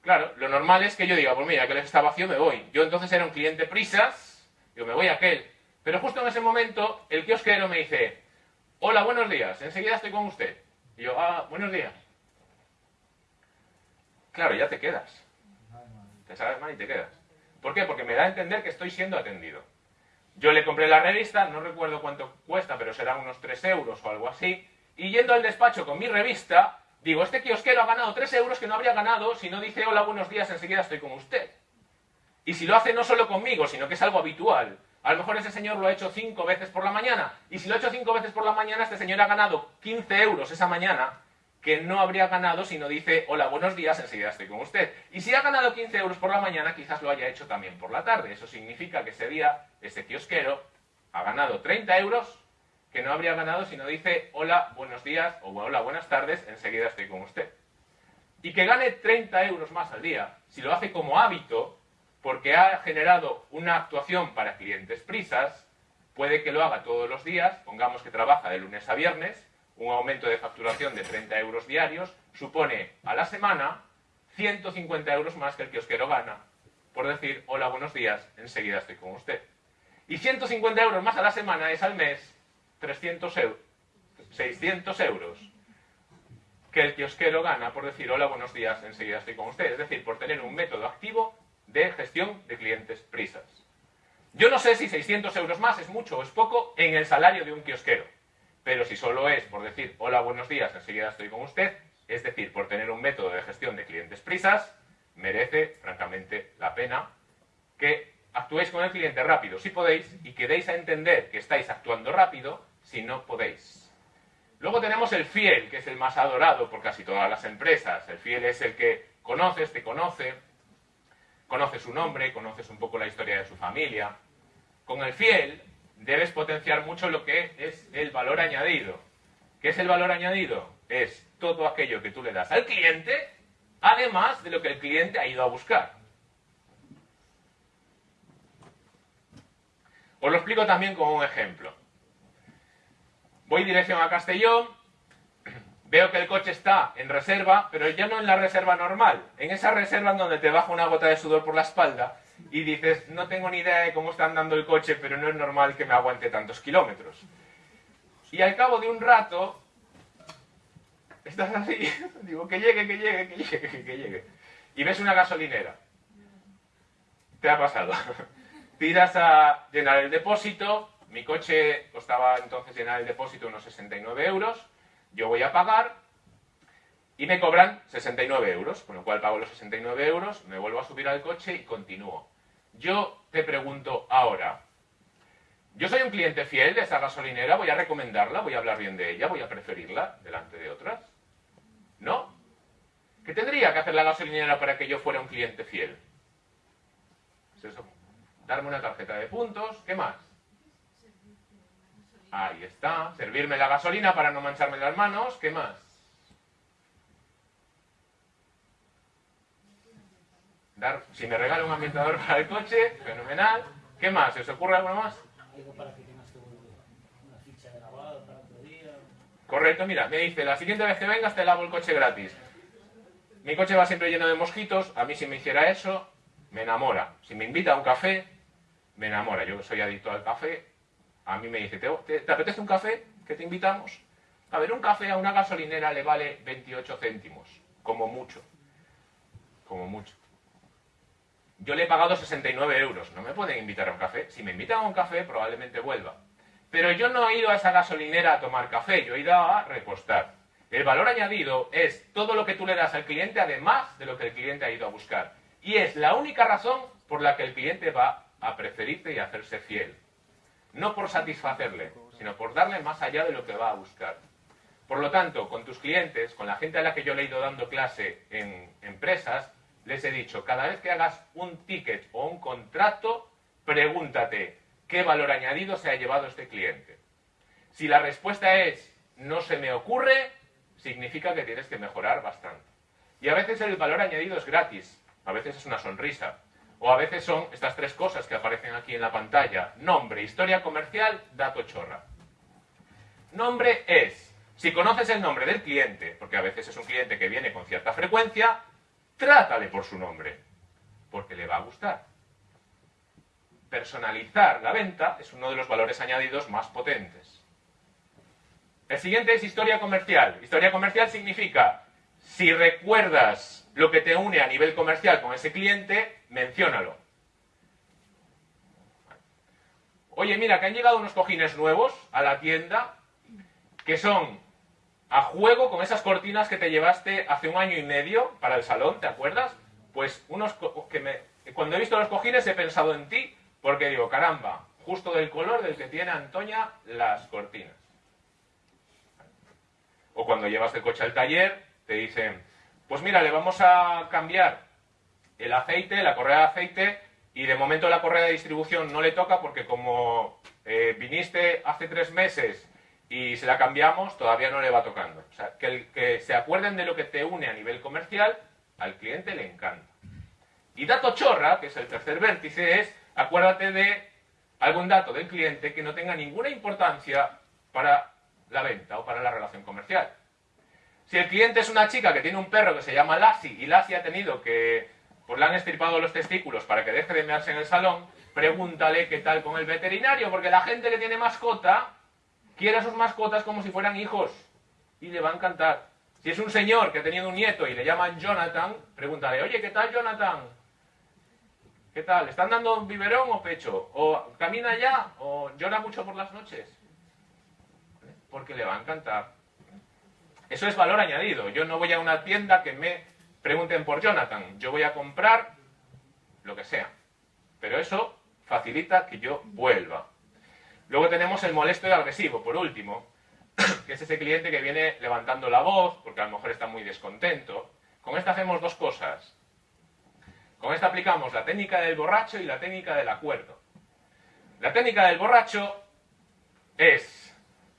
Speaker 1: Claro, lo normal es que yo diga, pues mira, aquel está vacío, me voy. Yo entonces era un cliente prisas, yo me voy a aquel. Pero justo en ese momento, el kiosquero me dice, hola, buenos días, enseguida estoy con usted. Y yo, ah, buenos días. Claro, ya te quedas te sabes mal y te quedas. ¿Por qué? Porque me da a entender que estoy siendo atendido. Yo le compré la revista, no recuerdo cuánto cuesta, pero será unos 3 euros o algo así, y yendo al despacho con mi revista, digo, este kiosquero ha ganado 3 euros que no habría ganado si no dice hola, buenos días, enseguida estoy con usted. Y si lo hace no solo conmigo, sino que es algo habitual. A lo mejor ese señor lo ha hecho 5 veces por la mañana, y si lo ha hecho 5 veces por la mañana, este señor ha ganado 15 euros esa mañana, que no habría ganado si no dice, hola, buenos días, enseguida estoy con usted. Y si ha ganado 15 euros por la mañana, quizás lo haya hecho también por la tarde. Eso significa que ese día, ese kiosquero ha ganado 30 euros que no habría ganado si no dice, hola, buenos días o hola, buenas tardes, enseguida estoy con usted. Y que gane 30 euros más al día, si lo hace como hábito, porque ha generado una actuación para clientes prisas, puede que lo haga todos los días, pongamos que trabaja de lunes a viernes, un aumento de facturación de 30 euros diarios supone a la semana 150 euros más que el kiosquero gana por decir, hola, buenos días, enseguida estoy con usted. Y 150 euros más a la semana es al mes 300 euros, 600 euros. que el kiosquero gana por decir hola, buenos días, enseguida estoy con usted. Es decir, por tener un método activo de gestión de clientes prisas. Yo no sé si 600 euros más es mucho o es poco en el salario de un kiosquero, pero si solo es por decir hola, buenos días, enseguida estoy con usted, es decir, por tener un método de gestión de clientes prisas, merece francamente la pena que actuéis con el cliente rápido si podéis y que deis a entender que estáis actuando rápido si no podéis. Luego tenemos el fiel, que es el más adorado por casi todas las empresas. El fiel es el que conoces, te conoce, conoces su nombre, conoces un poco la historia de su familia. Con el fiel debes potenciar mucho lo que es el valor añadido. ¿Qué es el valor añadido? Es todo aquello que tú le das al cliente, además de lo que el cliente ha ido a buscar. Os lo explico también con un ejemplo. Voy dirección a Castellón, veo que el coche está en reserva, pero ya no en la reserva normal, en esa reserva en donde te baja una gota de sudor por la espalda y dices, no tengo ni idea de cómo está andando el coche, pero no es normal que me aguante tantos kilómetros. Y al cabo de un rato, estás así, digo, que llegue, que llegue, que llegue, que llegue. Y ves una gasolinera. Te ha pasado. Tiras a llenar el depósito, mi coche costaba entonces llenar el depósito unos 69 euros, yo voy a pagar y me cobran 69 euros, con lo cual pago los 69 euros, me vuelvo a subir al coche y continúo. Yo te pregunto ahora, yo soy un cliente fiel de esa gasolinera, voy a recomendarla, voy a hablar bien de ella, voy a preferirla delante de otras. ¿No? ¿Qué tendría que hacer la gasolinera para que yo fuera un cliente fiel? Es eso. Darme una tarjeta de puntos, ¿qué más? Ahí está. Servirme la gasolina para no mancharme las manos. ¿Qué más? Dar, si me regala un ambientador para el coche, fenomenal. ¿Qué más? ¿Se os ocurre algo más?
Speaker 4: Algo para que tengas que volver. Una ficha lavado para otro día.
Speaker 1: Correcto, mira, me dice, la siguiente vez que vengas te lavo el coche gratis. Mi coche va siempre lleno de mosquitos, a mí si me hiciera eso, me enamora. Si me invita a un café, me enamora. Yo soy adicto al café, a mí me dice, ¿te, te, apetece un café? ¿Que te invitamos? A ver, un café a una gasolinera le vale 28 céntimos, como mucho. Como mucho. Yo le he pagado 69 euros, no me pueden invitar a un café. Si me invitan a un café, probablemente vuelva. Pero yo no he ido a esa gasolinera a tomar café, yo he ido a repostar. El valor añadido es todo lo que tú le das al cliente, además de lo que el cliente ha ido a buscar. Y es la única razón por la que el cliente va a preferirte y a hacerse fiel no por satisfacerle, sino por darle más allá de lo que va a buscar. Por lo tanto, con tus clientes, con la gente a la que yo le he ido dando clase en empresas, les he dicho, cada vez que hagas un ticket o un contrato, pregúntate, ¿qué valor añadido se ha llevado este cliente? Si la respuesta es, no se me ocurre, significa que tienes que mejorar bastante. Y a veces el valor añadido es gratis, a veces es una sonrisa, o a veces son estas tres cosas que aparecen aquí en la pantalla. Nombre, historia comercial, dato chorra. Nombre es, si conoces el nombre del cliente, porque a veces es un cliente que viene con cierta frecuencia, trátale por su nombre, porque le va a gustar. Personalizar la venta es uno de los valores añadidos más potentes. El siguiente es historia comercial. Historia comercial significa, si recuerdas lo que te une a nivel comercial con ese cliente, menciónalo. Oye, mira, que han llegado unos cojines nuevos a la tienda que son a juego con esas cortinas que te llevaste hace un año y medio para el salón, ¿te acuerdas? Pues unos que cuando he visto los cojines he pensado en ti porque digo, caramba, justo del color del que tiene Antonia las cortinas. O cuando llevas el coche al taller, te dicen, pues mira, le vamos a cambiar el aceite, la correa de aceite, y de momento la correa de distribución no le toca porque como eh, viniste hace tres meses y se la cambiamos, todavía no le va tocando. O sea, que, que se acuerden de lo que te une a nivel comercial, al cliente le encanta. Y dato chorra, que es el tercer vértice, es acuérdate de algún dato del cliente que no tenga ninguna importancia para la venta o para la relación comercial. Si el cliente es una chica que tiene un perro que se llama Lassie y Lassie ha tenido que, pues le han estirpado los testículos para que deje de mearse en el salón, pregúntale qué tal con el veterinario, porque la gente que tiene mascota quiere a sus mascotas como si fueran hijos y le va a encantar. Si es un señor que ha tenido un nieto y le llaman Jonathan, pregúntale, oye, ¿qué tal Jonathan? ¿Qué tal? ¿Están dando biberón o pecho? ¿O camina ya? ¿O llora mucho por las noches? Porque le va a encantar. Eso es valor añadido. Yo no voy a una tienda que me pregunten por Jonathan. Yo voy a comprar lo que sea. Pero eso facilita que yo vuelva. Luego tenemos el molesto y agresivo, por último, que es ese cliente que viene levantando la voz porque a lo mejor está muy descontento. Con esta hacemos dos cosas. Con esta aplicamos la técnica del borracho y la técnica del acuerdo. La técnica del borracho es,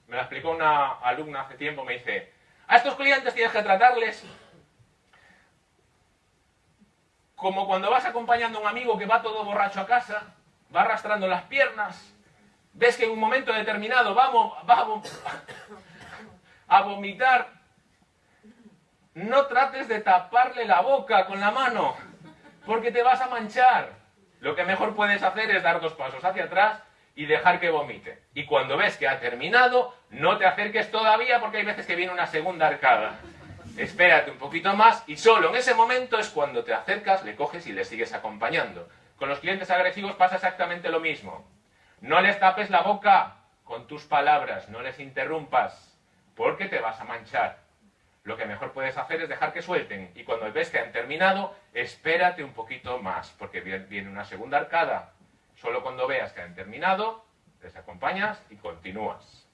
Speaker 1: me la explicó una alumna hace tiempo, me dice, a estos clientes tienes que tratarles como cuando vas acompañando a un amigo que va todo borracho a casa, va arrastrando las piernas, ves que en un momento determinado vamos, va a vomitar, no trates de taparle la boca con la mano, porque te vas a manchar. Lo que mejor puedes hacer es dar dos pasos hacia atrás y dejar que vomite. Y cuando ves que ha terminado, no te acerques todavía porque hay veces que viene una segunda arcada. Espérate un poquito más y solo en ese momento es cuando te acercas, le coges y le sigues acompañando. Con los clientes agresivos pasa exactamente lo mismo. No les tapes la boca con tus palabras, no les interrumpas, porque te vas a manchar. Lo que mejor puedes hacer es dejar que suelten y cuando ves que han terminado, espérate un poquito más, porque viene una segunda arcada. Solo cuando veas que han terminado, les acompañas y continúas.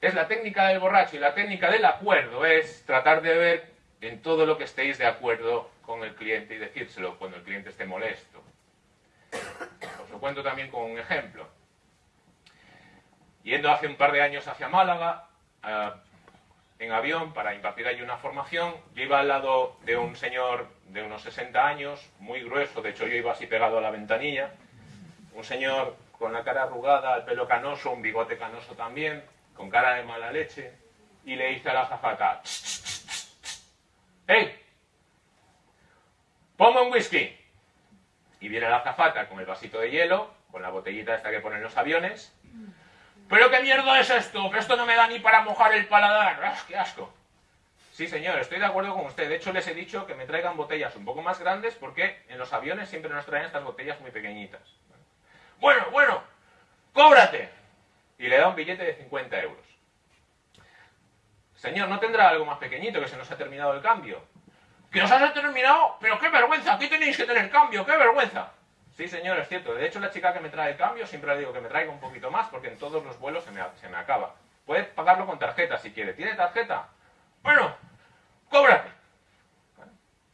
Speaker 1: Es la técnica del borracho y la técnica del acuerdo es tratar de ver en todo lo que estéis de acuerdo con el cliente y decírselo cuando el cliente esté molesto. Os lo cuento también con un ejemplo. Yendo hace un par de años hacia Málaga, eh, en avión para impartir allí una formación. Yo iba al lado de un señor de unos 60 años, muy grueso, de hecho yo iba así pegado a la ventanilla, un señor con la cara arrugada, el pelo canoso, un bigote canoso también, con cara de mala leche, y le dice a la azafata, ¡Hey! ¡Ponme un whisky! Y viene la azafata con el vasito de hielo, con la botellita esta que ponen los aviones, ¿Pero qué mierda es esto? Que esto no me da ni para mojar el paladar. ¡Ah, ¡Qué asco! Sí, señor, estoy de acuerdo con usted. De hecho, les he dicho que me traigan botellas un poco más grandes porque en los aviones siempre nos traen estas botellas muy pequeñitas. Bueno, bueno, cóbrate. Y le da un billete de 50 euros. Señor, ¿no tendrá algo más pequeñito que se nos ha terminado el cambio? ¿Que nos has terminado? ¡Pero qué vergüenza! Aquí tenéis que tener cambio, ¡qué vergüenza! Sí, señor, es cierto. De hecho, la chica que me trae el cambio siempre le digo que me traiga un poquito más porque en todos los vuelos se me, se me acaba. Puede pagarlo con tarjeta si quiere. ¿Tiene tarjeta? Bueno, cóbrate.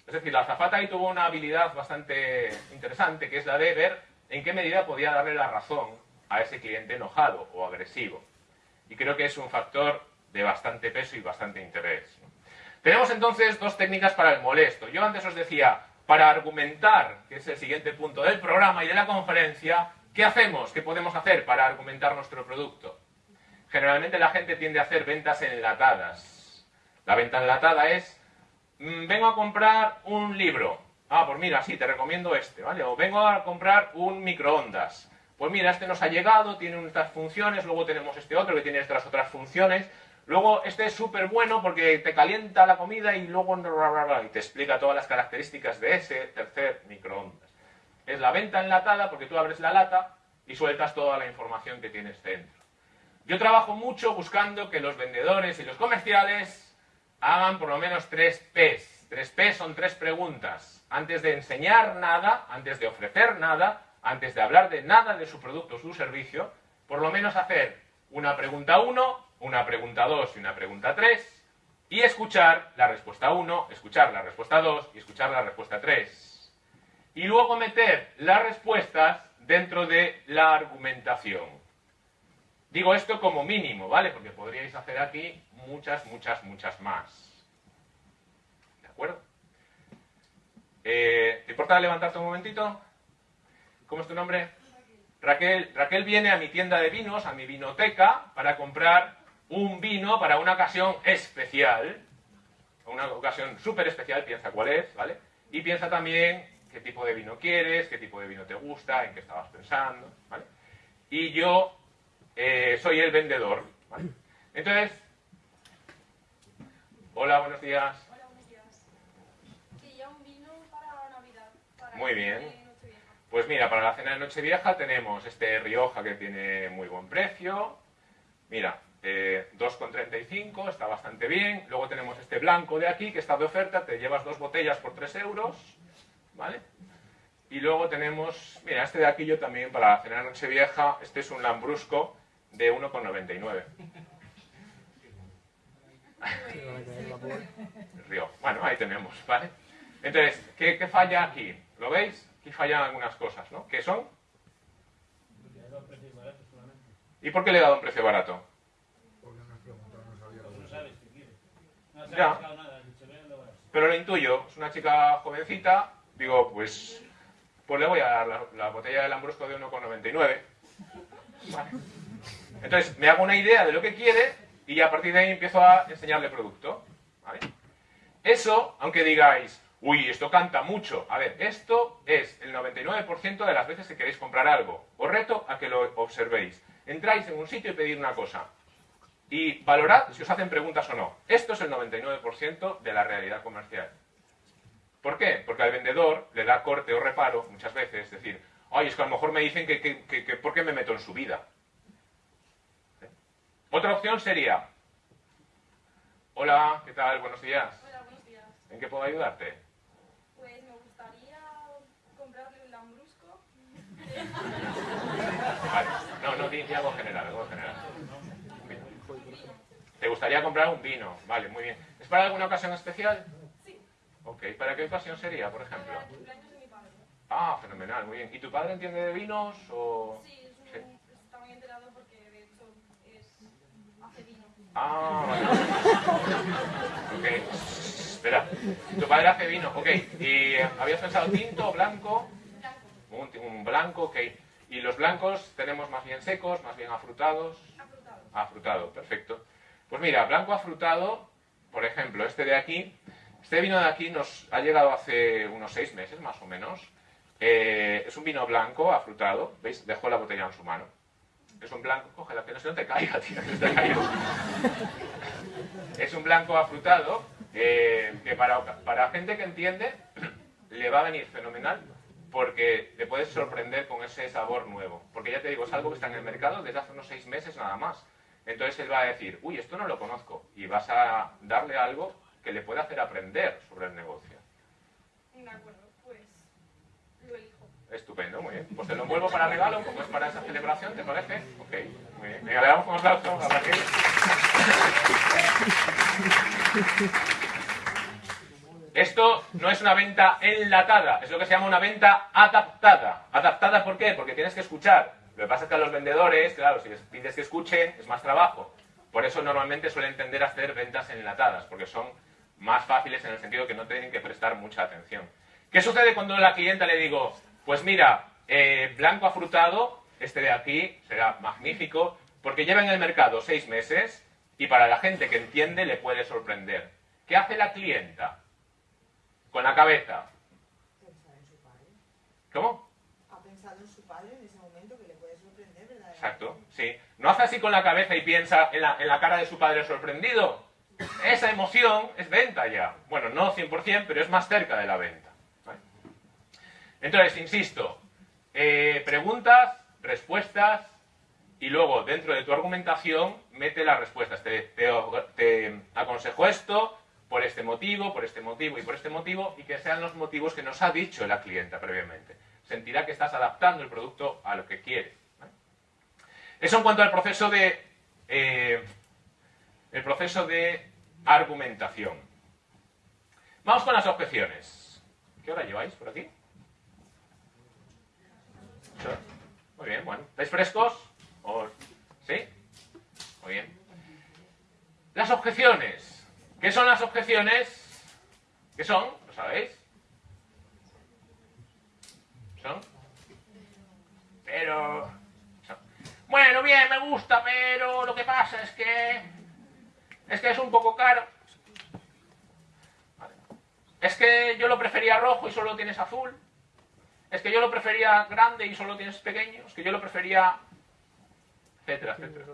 Speaker 1: Es decir, la azafata ahí tuvo una habilidad bastante interesante, que es la de ver en qué medida podía darle la razón a ese cliente enojado o agresivo. Y creo que es un factor de bastante peso y bastante interés. Tenemos entonces dos técnicas para el molesto. Yo antes os decía, para argumentar, que es el siguiente punto del programa y de la conferencia, ¿qué hacemos? ¿Qué podemos hacer para argumentar nuestro producto? Generalmente la gente tiende a hacer ventas enlatadas. La venta enlatada es, mm, vengo a comprar un libro. Ah, pues mira, sí, te recomiendo este, ¿vale? O vengo a comprar un microondas. Pues mira, este nos ha llegado, tiene estas funciones, luego tenemos este otro que tiene estas otras funciones. Luego, este es súper bueno porque te calienta la comida y luego y te explica todas las características de ese tercer microondas. Es la venta enlatada porque tú abres la lata y sueltas toda la información que tienes dentro. Yo trabajo mucho buscando que los vendedores y los comerciales hagan por lo menos tres P's. Tres P son tres preguntas. Antes de enseñar nada, antes de ofrecer nada, antes de hablar de nada de su producto o su servicio, por lo menos hacer una pregunta uno, una pregunta 2 y una pregunta 3 y escuchar la respuesta 1, escuchar la respuesta 2 y escuchar la respuesta 3. Y luego meter las respuestas dentro de la argumentación. Digo esto como mínimo, ¿vale? Porque podríais hacer aquí muchas, muchas, muchas más. ¿De acuerdo? Eh, ¿Te importa levantarte un momentito? ¿Cómo es tu nombre? Raquel. Raquel viene a mi tienda de vinos, a mi vinoteca, para comprar un vino para una ocasión especial, una ocasión súper especial, piensa cuál es, ¿vale? Y piensa también qué tipo de vino quieres, qué tipo de vino te gusta, en qué estabas pensando, ¿vale? Y yo eh, soy el vendedor, ¿vale? Entonces, Hola, buenos días.
Speaker 5: Hola, buenos días. Quería un vino para Navidad. Para
Speaker 1: Muy bien. Pues mira, para la cena de Nochevieja tenemos este Rioja que tiene muy buen precio. Mira, eh, 2,35, está bastante bien. Luego tenemos este blanco de aquí que está de oferta, te llevas dos botellas por 3 euros. ¿Vale? Y luego tenemos, mira, este de aquí yo también para la cena de Nochevieja, este es un Lambrusco de 1,99. Río. Bueno, ahí tenemos, ¿vale? Entonces, ¿qué, qué falla aquí? ¿Lo veis? Aquí fallan algunas cosas, ¿no? ¿Qué son? ¿Y por qué le he dado un precio barato?
Speaker 6: Porque me has preguntado, no sabía.
Speaker 4: Pues no sabes qué quieres. No has
Speaker 1: Pero lo intuyo, es una chica jovencita, digo, pues, pues le voy a dar la, la botella de Lambrusco de 1,99. Vale. Entonces, me hago una idea de lo que quiere y a partir de ahí empiezo a enseñarle producto. Eso, aunque digáis, uy, esto canta mucho. A ver, esto es el 99% de las veces que queréis comprar algo. Os reto a que lo observéis. Entráis en un sitio y pedid una cosa. Y valorad si os hacen preguntas o no. Esto es el 99% de la realidad comercial. ¿Por qué? Porque al vendedor le da corte o reparo muchas veces. Es decir, ay, es que a lo mejor me dicen que, que- que- que ¿por qué me meto en su vida? ¿Eh? Otra opción sería, hola, ¿qué tal? Buenos días.
Speaker 5: Hola, buenos días.
Speaker 1: ¿En qué puedo ayudarte?
Speaker 5: Pues me gustaría comprarle un lambrusco.
Speaker 1: Vale. No, no, di algo general, algo general. ¿Te gustaría comprar un vino? Vale, muy bien. ¿Es para alguna ocasión especial?
Speaker 5: Sí,
Speaker 1: Ok, ¿para qué ocasión sería, por ejemplo?
Speaker 5: para el cumpleaños de mi padre.
Speaker 1: Ah, fenomenal, muy bien. ¿Y tu padre entiende de vinos o...?
Speaker 5: Sí, es un,
Speaker 1: Sí.
Speaker 5: está muy enterado porque de hecho es, hace vino.
Speaker 1: Ah, vale. Ok. Espera. Tu padre hace vino, ok. ¿Y habías pensado tinto, blanco?
Speaker 5: Blanco,
Speaker 1: Un, un blanco, ok. ¿Y los blancos tenemos más bien secos, más bien afrutados?
Speaker 5: afrutado.
Speaker 1: Afrutado, perfecto. Pues mira, blanco afrutado, por ejemplo, este de aquí, este vino de aquí nos ha llegado hace unos seis meses más o menos. Eh, es un vino blanco afrutado, ¿veis? Dejó la botella en su mano. Es un blanco, cógela, que no se no te caiga, tío, que te caído. Es un blanco afrutado eh, que para, para gente que entiende le va a venir fenomenal porque te puedes sorprender con ese sabor nuevo. Porque ya te digo, es algo que está en el mercado desde hace unos seis meses nada más. Entonces él va a decir, uy, esto no lo conozco. Y vas a darle algo que le pueda hacer aprender sobre el negocio.
Speaker 5: De acuerdo, pues lo elijo.
Speaker 1: Estupendo, muy bien. Pues te lo envuelvo para regalo, como es para esa celebración, ¿te parece? Ok, muy bien. Venga, le damos un aplauso a Raquel. Esto no es una venta enlatada, es lo que se llama una venta adaptada. ¿Adaptada por qué? Porque tienes que escuchar. Lo que pasa es que a los vendedores, claro, si les pides que escuchen, es más trabajo. Por eso normalmente suelen tender a hacer ventas enlatadas, porque son más fáciles en el sentido que no tienen que prestar mucha atención. ¿Qué sucede cuando a la clienta le digo, pues mira, eh, blanco afrutado, este de aquí será magnífico, porque lleva en el mercado seis meses y para la gente que entiende le puede sorprender. ¿Qué hace la clienta? Con la cabeza. ¿Cómo?
Speaker 3: Ha pensado en su padre en ese momento que le puede sorprender, ¿verdad?
Speaker 1: Exacto, sí. No hace así con la cabeza y piensa en la, en la cara de su padre sorprendido. Esa emoción es venta ya. Bueno, no 100%, pero es más cerca de la venta. Entonces, insisto, eh, preguntas, respuestas y luego dentro de tu argumentación mete las respuestas. Te- te aconsejo esto por este motivo, por este motivo y por este motivo y que sean los motivos que nos ha dicho la clienta previamente. Sentirá que estás adaptando el producto a lo que quiere. Eso en cuanto al proceso de eh, el proceso de argumentación. Vamos con las objeciones. ¿Qué hora lleváis por aquí? Muy bien, bueno. ¿Estáis frescos? ¿O- ¿Sí? Muy bien. Las objeciones. ¿Qué son las objeciones? ¿Qué son? ¿Lo sabéis? ¿Son? Pero... Bueno, bien, me gusta, pero lo que pasa es que... Es que es un poco caro. Es que yo lo prefería rojo y solo lo tienes azul. Es que yo lo prefería grande y solo tienes pequeño. Es que yo lo prefería... Etcétera, etcétera.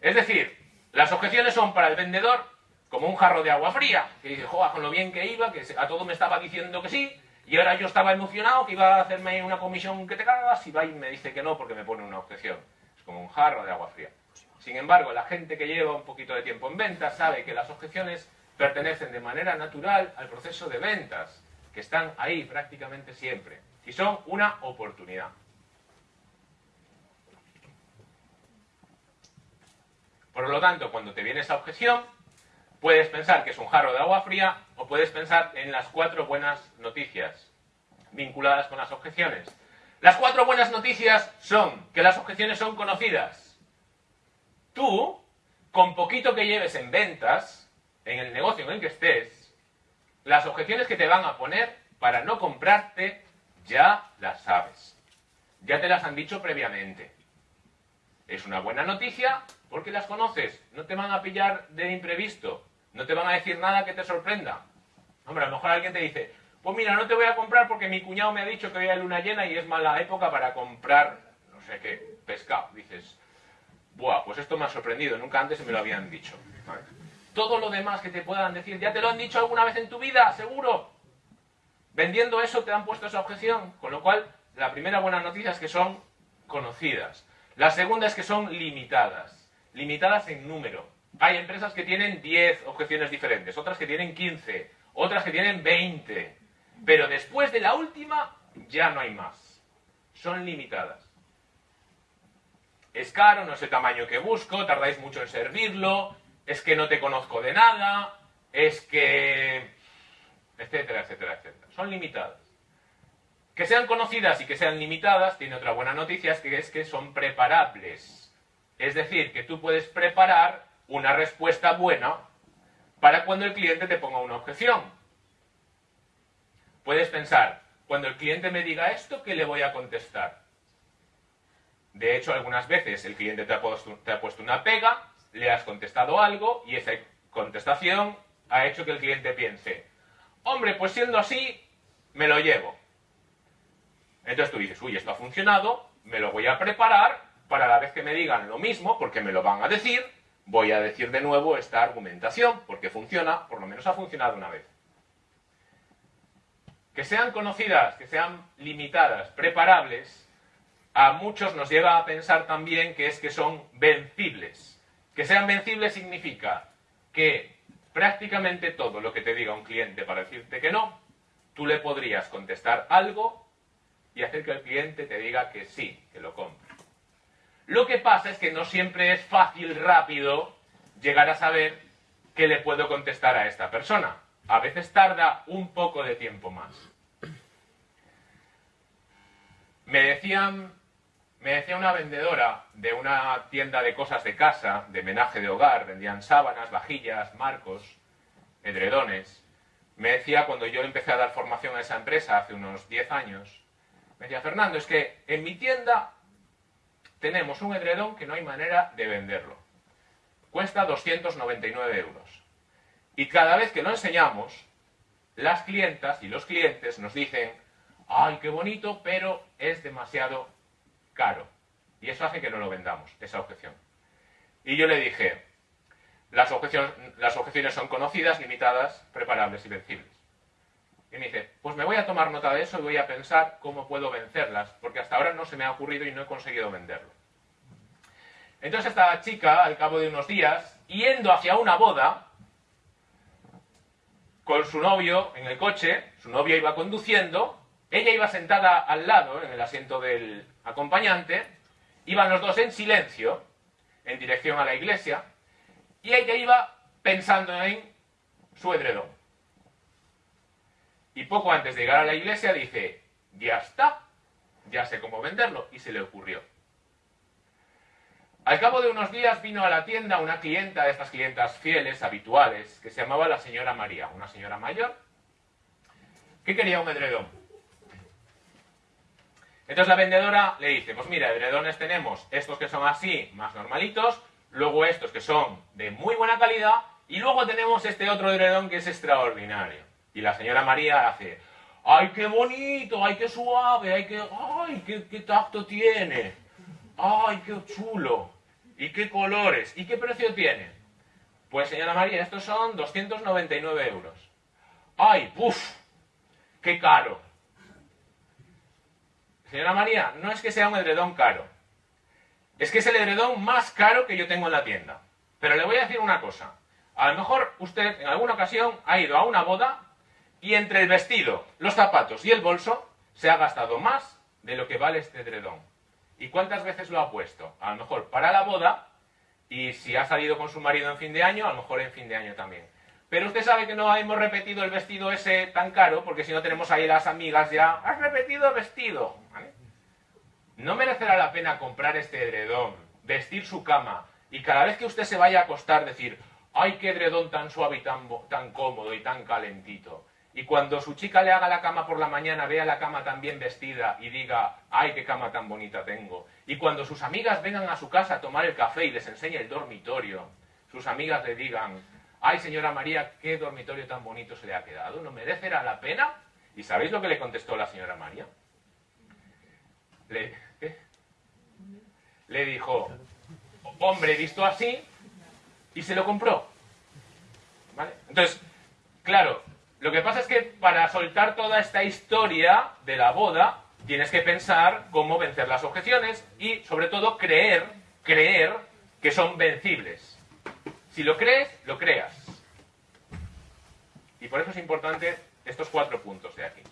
Speaker 1: Es decir, las objeciones son para el vendedor como un jarro de agua fría, que dice, joder, con lo bien que iba, que a todo me estaba diciendo que sí, y ahora yo estaba emocionado que iba a hacerme una comisión que te cagas, y va y me dice que no porque me pone una objeción. Como un jarro de agua fría. Sin embargo, la gente que lleva un poquito de tiempo en ventas sabe que las objeciones pertenecen de manera natural al proceso de ventas, que están ahí prácticamente siempre, y son una oportunidad. Por lo tanto, cuando te viene esa objeción, puedes pensar que es un jarro de agua fría o puedes pensar en las cuatro buenas noticias vinculadas con las objeciones. Las cuatro buenas noticias son que las objeciones son conocidas. Tú, con poquito que lleves en ventas, en el negocio en el que estés, las objeciones que te van a poner para no comprarte ya las sabes. Ya te las han dicho previamente. Es una buena noticia porque las conoces. No te van a pillar de imprevisto. No te van a decir nada que te sorprenda. Hombre, a lo mejor alguien te dice, pues mira, no te voy a comprar porque mi cuñado me ha dicho que hoy hay luna llena y es mala época para comprar, no sé qué, pescado. Dices, buah, pues esto me ha sorprendido, nunca antes me lo habían dicho. Todo lo demás que te puedan decir, ¿ya te lo han dicho alguna vez en tu vida? Seguro. Vendiendo eso te han puesto esa objeción. Con lo cual, la primera buena noticia es que son conocidas. La segunda es que son limitadas. Limitadas en número. Hay empresas que tienen 10 objeciones diferentes, otras que tienen 15, otras que tienen 20. Pero después de la última, ya no hay más. Son limitadas. Es caro, no es el tamaño que busco, tardáis mucho en servirlo, es que no te conozco de nada, es que... etcétera, etcétera, etcétera. Son limitadas. Que sean conocidas y que sean limitadas, tiene otra buena noticia, que, es que son preparables. Es decir, que tú puedes preparar una respuesta buena para cuando el cliente te ponga una objeción. Puedes pensar, cuando el cliente me diga esto, ¿qué le voy a contestar? De hecho, algunas veces el cliente te ha, puesto, una pega, le has contestado algo y esa contestación ha hecho que el cliente piense, hombre, pues siendo así, me lo llevo. Entonces tú dices, uy, esto ha funcionado, me lo voy a preparar para la vez que me digan lo mismo, porque me lo van a decir, voy a decir de nuevo esta argumentación, porque funciona, por lo menos ha funcionado una vez. Que sean conocidas, que sean limitadas, preparables, a muchos nos lleva a pensar también que es que son vencibles. Que sean vencibles significa que prácticamente todo lo que te diga un cliente para decirte que no, tú le podrías contestar algo y hacer que el cliente te diga que sí, que lo compre. Lo que pasa es que no siempre es fácil, rápido, llegar a saber qué le puedo contestar a esta persona. A veces tarda un poco de tiempo más. Me decía una vendedora de una tienda de cosas de casa, de menaje de hogar, vendían sábanas, vajillas, marcos, edredones. Me decía cuando yo empecé a dar formación a esa empresa hace unos 10 años, me decía, Fernando, es que en mi tienda tenemos un edredón que no hay manera de venderlo. Cuesta 299 euros. Y cada vez que lo enseñamos, las clientas y los clientes nos dicen, ay, qué bonito, pero es demasiado caro. Y eso hace que no lo vendamos, esa objeción. Y yo le dije, las objeciones, las objeciones son conocidas, limitadas, preparables y vencibles. Y me dice, pues me voy a tomar nota de eso y voy a pensar cómo puedo vencerlas, porque hasta ahora no se me ha ocurrido y no he conseguido venderlo. Entonces esta chica, al cabo de unos días, yendo hacia una boda, con su novio en el coche, su novio iba conduciendo, ella iba sentada al lado, en el asiento del acompañante, iban los dos en silencio, en dirección a la iglesia, y ella iba pensando en su edredón. Y poco antes de llegar a la iglesia dice, ya está, ya sé cómo venderlo, y se le ocurrió. Al cabo de unos días vino a la tienda una clienta de estas clientas fieles, habituales, que se llamaba la señora María, una señora mayor, que quería un edredón. Entonces la vendedora le dice, pues mira, edredones tenemos estos que son así, más normalitos, luego estos que son de muy buena calidad, y luego tenemos este otro edredón que es extraordinario. Y la señora María hace, ¡ay, qué bonito! ¡ay, qué suave! ¡ay, qué, ay, qué, qué tacto tiene! ¡ay, qué chulo! ¿Y qué colores? ¿Y qué precio tiene? Pues señora María, estos son 299 euros. ¡Ay, puf! ¡Qué caro! Señora María, no es que sea un edredón caro. Es que es el edredón más caro que yo tengo en la tienda. Pero le voy a decir una cosa. A lo mejor usted en alguna ocasión ha ido a una boda y entre el vestido, los zapatos y el bolso se ha gastado más de lo que vale este edredón. ¿Y cuántas veces lo ha puesto? A lo mejor para la boda y si ha salido con su marido en fin de año, a lo mejor en fin de año también. Pero usted sabe que no hemos repetido el vestido ese tan caro, porque si no tenemos ahí las amigas ya, has repetido vestido. No merecerá la pena comprar este edredón, vestir su cama y cada vez que usted se vaya a acostar decir, ay, qué edredón tan suave y tan, tan cómodo y tan calentito. Y cuando su chica le haga la cama por la mañana, vea la cama tan bien vestida y diga, ay, qué cama tan bonita tengo. Y cuando sus amigas vengan a su casa a tomar el café y les enseñe el dormitorio, sus amigas le digan, ay, señora María, qué dormitorio tan bonito se le ha quedado, ¿no merecerá la pena? ¿Y sabéis lo que le contestó la señora María? Le, le dijo, hombre, visto así, y se lo compró. Entonces, claro, lo que pasa es que para soltar toda esta historia de la boda, tienes que pensar cómo vencer las objeciones y, sobre todo, creer, creer que son vencibles. Si lo crees, lo creas. Y por eso es importante estos cuatro puntos de aquí.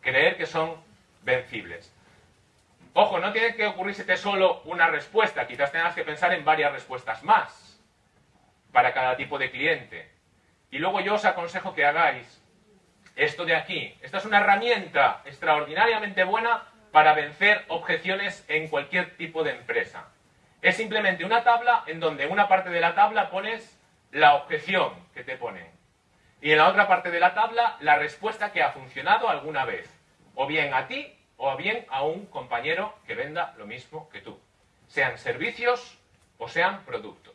Speaker 1: Creer que son vencibles. Ojo, no tiene que ocurrírsete solo una respuesta, quizás tengas que pensar en varias respuestas más para cada tipo de cliente. Y luego yo os aconsejo que hagáis esto de aquí. Esta es una herramienta extraordinariamente buena para vencer objeciones en cualquier tipo de empresa. Es simplemente una tabla en donde en una parte de la tabla pones la objeción que te ponen. Y en la otra parte de la tabla la respuesta que ha funcionado alguna vez. O bien a ti o bien a un compañero que venda lo mismo que tú. Sean servicios o sean productos.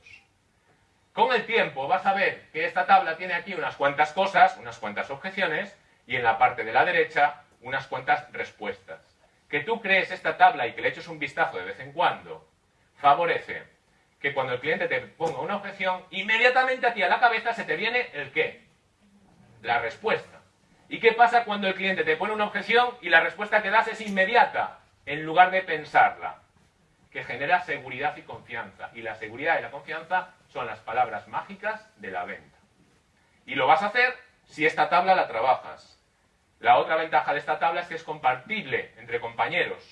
Speaker 1: Con el tiempo vas a ver que esta tabla tiene aquí unas cuantas cosas, unas cuantas objeciones, y en la parte de la derecha unas cuantas respuestas. Que tú crees esta tabla y que le eches un vistazo de vez en cuando, favorece que cuando el cliente te ponga una objeción, inmediatamente a ti a la cabeza se te viene el qué, la respuesta. ¿Y qué pasa cuando el cliente te pone una objeción y la respuesta que das es inmediata, en lugar de pensarla? Que genera seguridad y confianza. Y la seguridad y la confianza son las palabras mágicas de la venta. Y lo vas a hacer si esta tabla la trabajas. La otra ventaja de esta tabla es que es compartible entre compañeros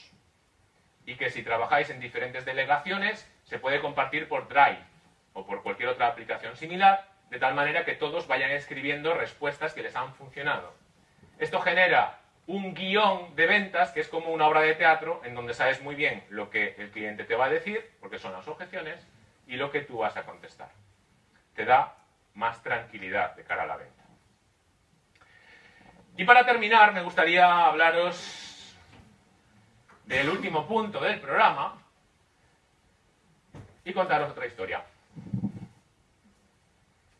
Speaker 1: y que si trabajáis en diferentes delegaciones se puede compartir por Drive o por cualquier otra aplicación similar, de tal manera que todos vayan escribiendo respuestas que les han funcionado. Esto genera un guion de ventas que es como una obra de teatro en donde sabes muy bien lo que el cliente te va a decir, porque son las objeciones, y lo que tú vas a contestar. Te da más tranquilidad de cara a la venta. Y para terminar, me gustaría hablaros del último punto del programa y contaros otra historia.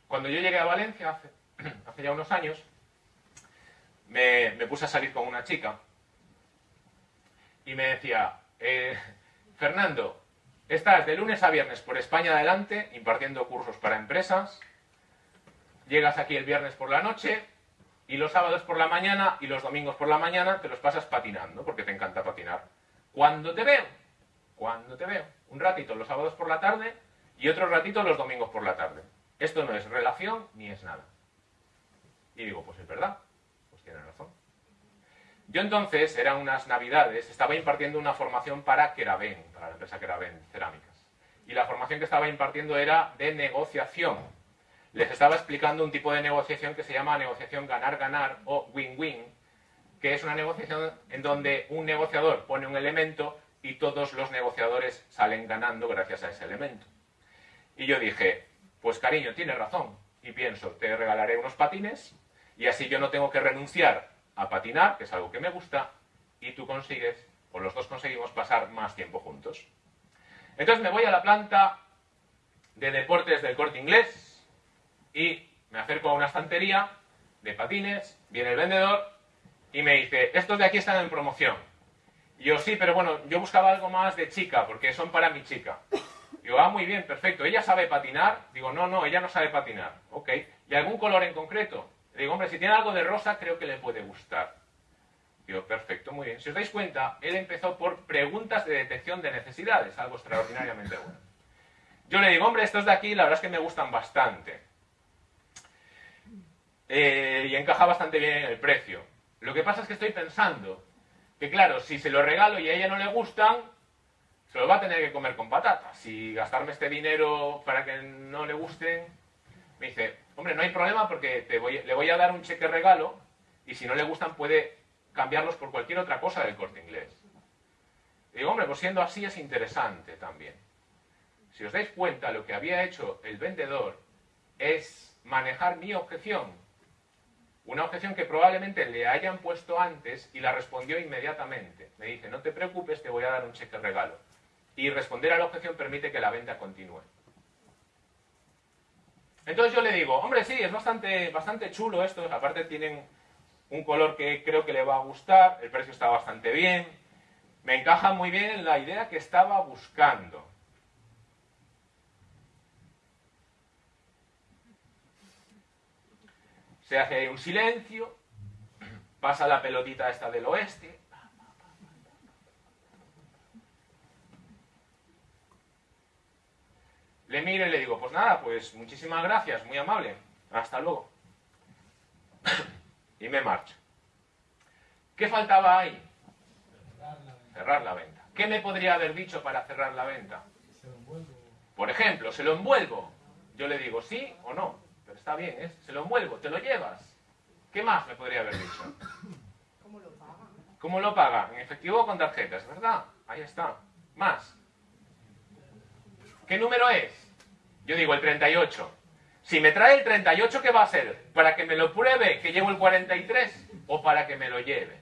Speaker 1: Cuando yo llegué a Valencia hace, ya unos años, me, me, puse a salir con una chica y me decía, eh, Fernando, estás de lunes a viernes por España adelante impartiendo cursos para empresas, llegas aquí el viernes por la noche y los sábados por la mañana y los domingos por la mañana te los pasas patinando porque te encanta patinar. Cuando te veo, cuando te veo, un ratito los sábados por la tarde y otro ratito los domingos por la tarde. Esto no es relación ni es nada. Y digo, pues es verdad, pues tiene razón. Yo entonces, eran unas navidades, estaba impartiendo una formación para Keraben, para la empresa Keraben Cerámicas. Y la formación que estaba impartiendo era de negociación. Les estaba explicando un tipo de negociación que se llama negociación ganar-ganar o win-win, que es una negociación en donde un negociador pone un elemento y todos los negociadores salen ganando gracias a ese elemento. Y yo dije, pues cariño, tienes razón. Y pienso, te regalaré unos patines y así yo no tengo que renunciar a patinar, que es algo que me gusta, y tú consigues, o los dos conseguimos pasar más tiempo juntos. Entonces me voy a la planta de deportes del corte inglés y me acerco a una estantería de patines, viene el vendedor y me dice, estos de aquí están en promoción. Yo sí, pero bueno, yo buscaba algo más de chica, porque son para mi chica. Digo, ah, muy bien, perfecto. ¿Ella sabe patinar? Digo, no, no, ella no sabe patinar. Ok. ¿Y algún color en concreto? Digo, hombre, si tiene algo de rosa, creo que le puede gustar. Digo, perfecto, muy bien. Si os dais cuenta, él empezó por preguntas de detección de necesidades, algo extraordinariamente bueno. Yo le digo, hombre, estos de aquí, la verdad es que me gustan bastante. Eh, y encaja bastante bien en el precio. Lo que pasa es que estoy pensando que, claro, si se lo regalo y a ella no le gustan, se lo va a tener que comer con patatas. Y gastarme este dinero para que no le gusten, me dice, hombre, no hay problema porque te voy, le voy a dar un cheque regalo y si no le gustan puede cambiarlos por cualquier otra cosa del corte inglés. digo, hombre, pues siendo así es interesante también. Si os dais cuenta, lo que había hecho el vendedor es manejar mi objeción. Una objeción que probablemente le hayan puesto antes y la respondió inmediatamente. Me dice, no te preocupes, te voy a dar un cheque regalo. Y responder a la objeción permite que la venta continúe. Entonces yo le digo, hombre, sí, es bastante, bastante chulo esto. Aparte tienen un color que creo que le va a gustar, el precio está bastante bien. Me encaja muy bien en la idea que estaba buscando. Se hace un silencio, pasa la pelotita esta del oeste. Le miro y le digo, pues nada, pues muchísimas gracias, muy amable. Hasta luego. y me marcho. ¿Qué faltaba ahí?
Speaker 4: Cerrar la venta.
Speaker 1: Cerrar la venta. ¿Qué me podría haber dicho para cerrar la venta?
Speaker 4: Se lo envuelvo.
Speaker 1: Por ejemplo, se lo envuelvo. Yo le digo sí o no. Pero está bien, ¿eh? se lo envuelvo, te lo llevas. ¿Qué más me podría haber dicho?
Speaker 3: ¿Cómo lo pagan?
Speaker 1: ¿Cómo lo paga? En efectivo o con tarjetas, ¿verdad? Ahí está. Más. ¿Qué número es? Yo digo el 38. Si me trae el 38, ¿qué va a ser? ¿Para que me lo pruebe que llevo el 43 o para que me lo lleve?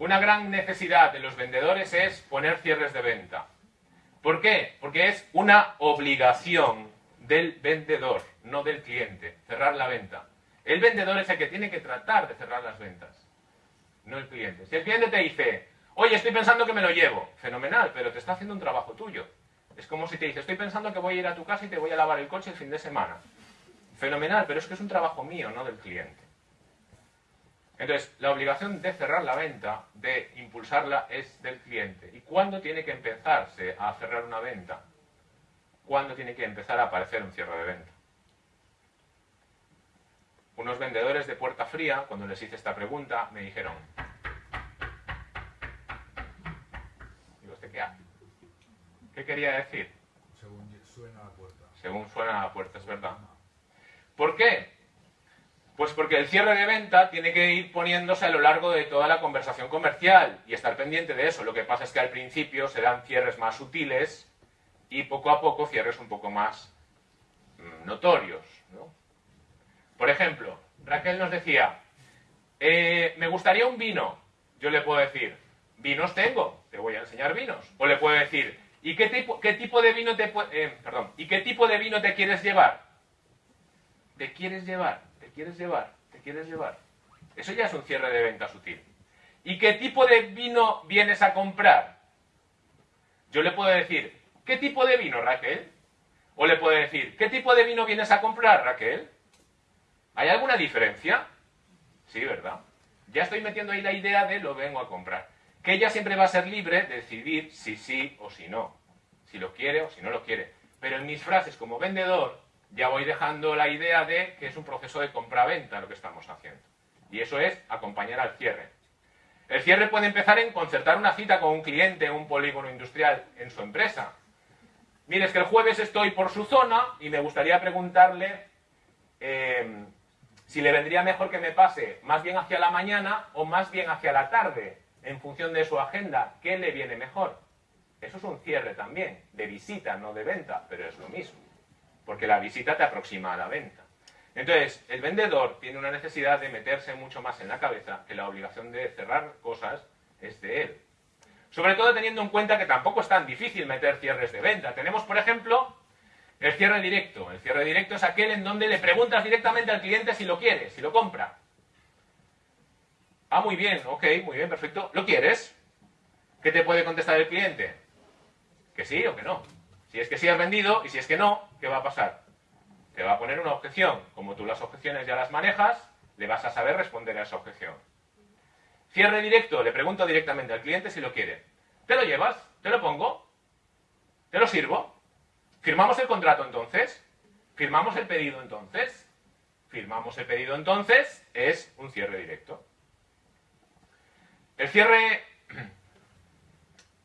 Speaker 1: Una gran necesidad de los vendedores es poner cierres de venta. ¿Por qué? Porque es una obligación del vendedor, no del cliente, cerrar la venta. El vendedor es el que tiene que tratar de cerrar las ventas, no el cliente. Si el cliente te dice, oye, estoy pensando que me lo llevo, fenomenal, pero te está haciendo un trabajo tuyo. Es como si te dice, estoy pensando que voy a ir a tu casa y te voy a lavar el coche el fin de semana. Fenomenal, pero es que es un trabajo mío, no del cliente. Entonces, la obligación de cerrar la venta, de impulsarla, es del cliente. ¿Y cuándo tiene que empezarse a cerrar una venta? ¿Cuándo tiene que empezar a aparecer un cierre de venta? Unos vendedores de puerta fría, cuando les hice esta pregunta, me dijeron, ¿Qué quería decir?
Speaker 6: Según suena la puerta.
Speaker 1: Según suena la puerta, es verdad. ¿Por qué? Pues porque el cierre de venta tiene que ir poniéndose a lo largo de toda la conversación comercial y estar pendiente de eso. Lo que pasa es que al principio se dan cierres más sutiles y poco a poco cierres un poco más mm, notorios. ¿no? Por ejemplo, Raquel nos decía, eh, me gustaría un vino. Yo le puedo decir, vinos tengo, te voy a enseñar vinos. O le puedo decir, ¿y qué tipo, qué tipo de vino te eh, perdón, ¿y qué tipo de vino te quieres llevar? ¿Te quieres llevar? ¿Te quieres llevar? ¿Te quieres llevar? Eso ya es un cierre de venta sutil. ¿Y qué tipo de vino vienes a comprar? Yo le puedo decir, ¿qué tipo de vino, Raquel? O le puedo decir, ¿qué tipo de vino vienes a comprar, Raquel? ¿Hay alguna diferencia? Sí, ¿verdad? Ya estoy metiendo ahí la idea de lo vengo a comprar. Que ella siempre va a ser libre de decidir si sí o si no. Si lo quiere o si no lo quiere. Pero en mis frases como vendedor ya voy dejando la idea de que es un proceso de compra-venta lo que estamos haciendo. Y eso es acompañar al cierre. El cierre puede empezar en concertar una cita con un cliente en un polígono industrial en su empresa. Mire, es que el jueves estoy por su zona y me gustaría preguntarle eh, si le vendría mejor que me pase más bien hacia la mañana o más bien hacia la tarde, en función de su agenda. ¿Qué le viene mejor? Eso es un cierre también, de visita, no de venta, pero es lo mismo, porque la visita te aproxima a la venta. Entonces, el vendedor tiene una necesidad de meterse mucho más en la cabeza que la obligación de cerrar cosas es de él. Sobre todo teniendo en cuenta que tampoco es tan difícil meter cierres de venta. Tenemos, por ejemplo, el cierre directo. El cierre directo es aquel en donde le preguntas directamente al cliente si lo quiere, si lo compra. Ah, muy bien, ok, muy bien, perfecto. ¿Lo quieres? ¿Qué te puede contestar el cliente? Que sí o que no. Si es que sí has vendido y si es que no, ¿qué va a pasar? Te va a poner una objeción. Como tú las objeciones ya las manejas, le vas a saber responder a esa objeción. Cierre directo, le pregunto directamente al cliente si lo quiere. ¿Te lo llevas? ¿Te lo pongo? ¿Te lo sirvo? ¿Firmamos el contrato entonces? ¿Firmamos el pedido entonces? Firmamos el pedido entonces, es un cierre directo. El cierre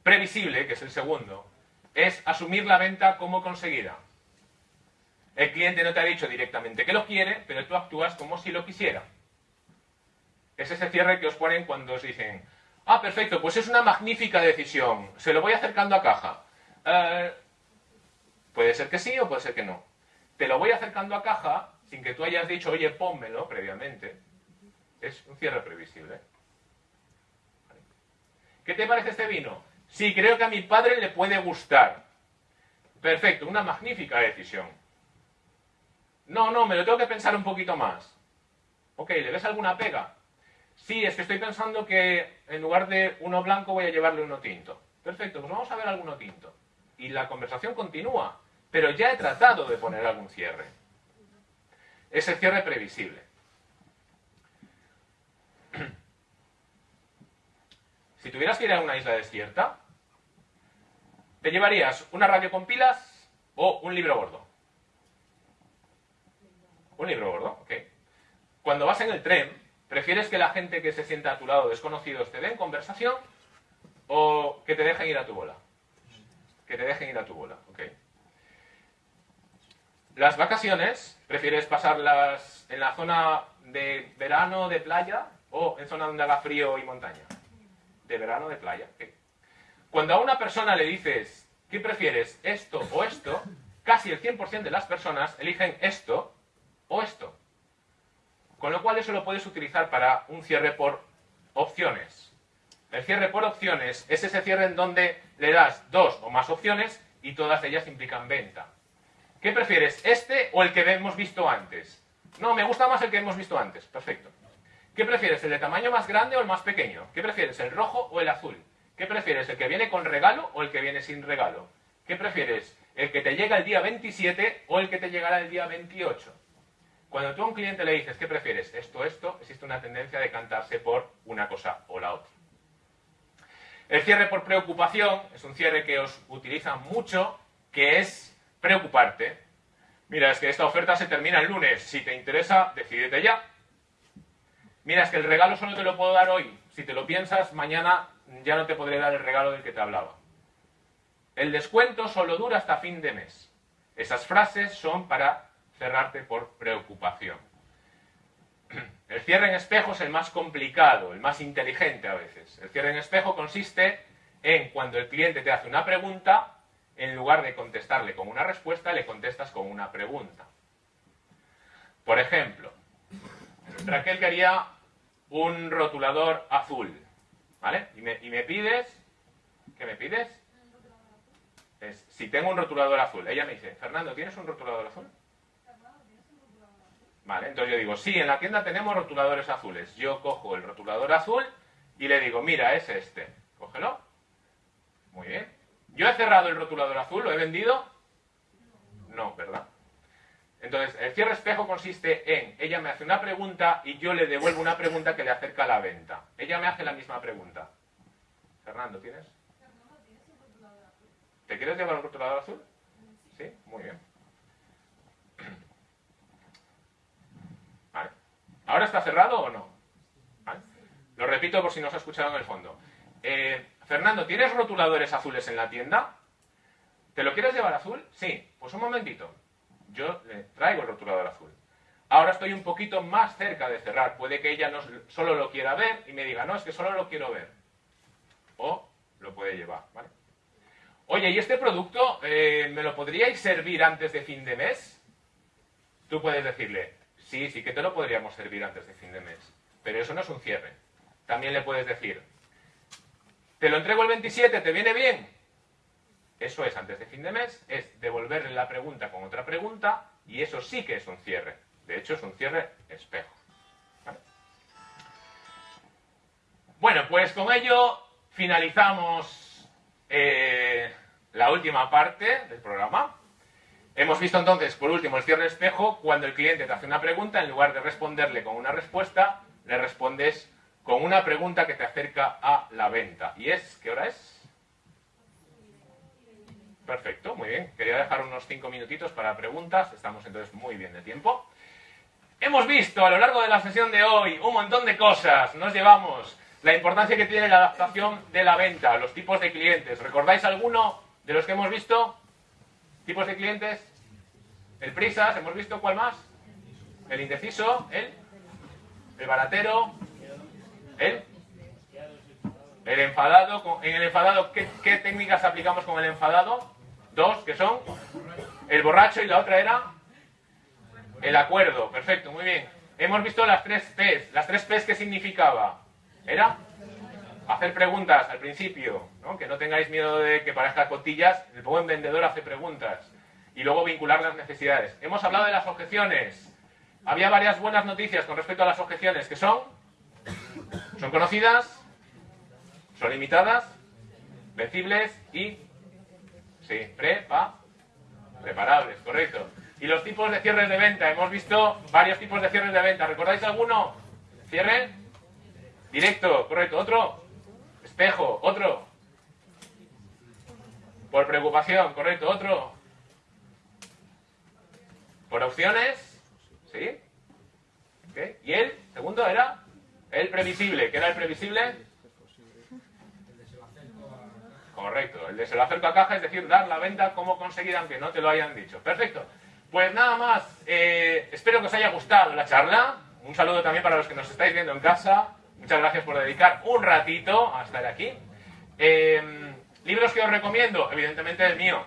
Speaker 1: previsible, que es el segundo, es asumir la venta como conseguida. El cliente no te ha dicho directamente que lo quiere, pero tú actúas como si lo quisiera. Es ese cierre que os ponen cuando os dicen, ah, perfecto, pues es una magnífica decisión, se lo voy acercando a caja. Eh, puede ser que sí o puede ser que no. Te lo voy acercando a caja sin que tú hayas dicho, oye, pónmelo previamente. Es un cierre previsible. ¿Qué te parece este vino? Sí, creo que a mi padre le puede gustar. Perfecto, una magnífica decisión. No, no, me lo tengo que pensar un poquito más. Ok, ¿le ves alguna pega? Sí, es que estoy pensando que en lugar de uno blanco voy a llevarle uno tinto. Perfecto, pues vamos a ver alguno tinto. Y la conversación continúa, pero ya he tratado de poner algún cierre. Es el cierre previsible. Si tuvieras que ir a una isla desierta, ¿te llevarías una radio con pilas o un libro gordo? Un libro gordo, ok. Cuando vas en el tren, ¿prefieres que la gente que se sienta a tu lado, desconocidos, te den conversación o que te dejen ir a tu bola? Que te dejen ir a tu bola, ok. Las vacaciones, ¿prefieres pasarlas en la zona de verano, de playa, o en zona donde haga frío y montaña? De verano, de playa. Cuando a una persona le dices, ¿qué prefieres, esto o esto? Casi el 100% de las personas eligen esto o esto. Con lo cual eso lo puedes utilizar para un cierre por opciones. El cierre por opciones es ese cierre en donde le das dos o más opciones y todas ellas implican venta. ¿Qué prefieres, este o el que hemos visto antes? No, me gusta más el que hemos visto antes. Perfecto. ¿Qué prefieres, el de tamaño más grande o el más pequeño? ¿Qué prefieres, el rojo o el azul? ¿Qué prefieres, el que viene con regalo o el que viene sin regalo? ¿Qué prefieres, el que te llega el día 27 o el que te llegará el día 28? Cuando tú a un cliente le dices, ¿qué prefieres? Esto, esto, existe una tendencia de cantarse por una cosa o la otra. El cierre por preocupación es un cierre que os utilizan mucho, que es preocuparte. Mira, es que esta oferta se termina el lunes. Si te interesa, decídete ya. Mira, es que el regalo solo te lo puedo dar hoy. Si te lo piensas, mañana ya no te podré dar el regalo del que te hablaba. El descuento solo dura hasta fin de mes. Esas frases son para cerrarte por preocupación. El cierre en espejo es el más complicado, el más inteligente a veces. El cierre en espejo consiste en cuando el cliente te hace una pregunta, en lugar de contestarle con una respuesta, le contestas con una pregunta. Por ejemplo, Raquel quería un rotulador azul, ¿vale? Y me, y me pides, ¿qué me pides? Es, si tengo un rotulador azul. Ella me dice, Fernando, ¿tienes un rotulador azul? Vale, entonces yo digo, sí, en la tienda tenemos rotuladores azules. Yo cojo el rotulador azul y le digo, mira, es este. Cógelo. Muy bien. ¿Yo he cerrado el rotulador azul? ¿Lo he vendido? No, ¿verdad? Entonces, el cierre espejo consiste en, ella me hace una pregunta y yo le devuelvo una pregunta que le acerca a la venta. Ella me hace la misma pregunta. Fernando, ¿tienes? ¿Te quieres llevar un rotulador azul? Sí, muy bien. Vale. ¿Ahora está cerrado o no? Lo repito por si no se ha escuchado en el fondo. Eh, Fernando, ¿tienes rotuladores azules en la tienda? ¿Te lo quieres llevar azul? Sí. Pues un momentito. Yo le traigo el rotulador azul. Ahora estoy un poquito más cerca de cerrar. Puede que ella no solo lo quiera ver y me diga, no, es que solo lo quiero ver. O lo puede llevar. Oye, ¿y este producto eh, me lo podríais servir antes de fin de mes? Tú puedes decirle, sí, sí que te lo podríamos servir antes de fin de mes. Pero eso no es un cierre. También le puedes decir, te lo entrego el 27, ¿te viene bien? Eso es antes de fin de mes, es devolverle la pregunta con otra pregunta y eso sí que es un cierre. De hecho, es un cierre espejo. Bueno, pues con ello finalizamos eh, la última parte del programa. Hemos visto entonces, por último, el cierre espejo, cuando el cliente te hace una pregunta, en lugar de responderle con una respuesta, le respondes con una pregunta que te acerca a la venta. ¿Y es? ¿Qué hora es? Perfecto, muy bien. Quería dejar unos cinco minutitos para preguntas. Estamos entonces muy bien de tiempo. Hemos visto a lo largo de la sesión de hoy un montón de cosas. Nos llevamos la importancia que tiene la adaptación de la venta, los tipos de clientes. ¿Recordáis alguno de los que hemos visto? ¿Tipos de clientes? El prisas, ¿hemos visto cuál más? El indeciso, el, el baratero, el, el enfadado. En el enfadado, ¿qué, qué técnicas aplicamos con el enfadado? Dos, que son el borracho y la otra era el acuerdo. Perfecto, muy bien. Hemos visto las tres P's. Las tres P's, ¿qué significaba? Era hacer preguntas al principio, que no tengáis miedo de que parezca cotillas, el buen vendedor hace preguntas y luego vincular las necesidades. Hemos hablado de las objeciones. Había varias buenas noticias con respecto a las objeciones, que son, son conocidas, son limitadas, vencibles y, sí, prepa, preparables, correcto. Y los tipos de cierres de venta, hemos visto varios tipos de cierres de venta. ¿Recordáis alguno? Cierre, directo, correcto. Otro, espejo, otro. Por preocupación, correcto. Otro. Por opciones, ¿sí? Y el segundo era el previsible. ¿Qué era el previsible? Correcto, el de se lo acerco a caja, es decir, dar la venta como conseguida, aunque no te lo hayan dicho. Perfecto. Pues nada más, eh, espero que os haya gustado la charla. Un saludo también para los que nos estáis viendo en casa. Muchas gracias por dedicar un ratito a estar aquí. Eh, Libros que os recomiendo, evidentemente el mío.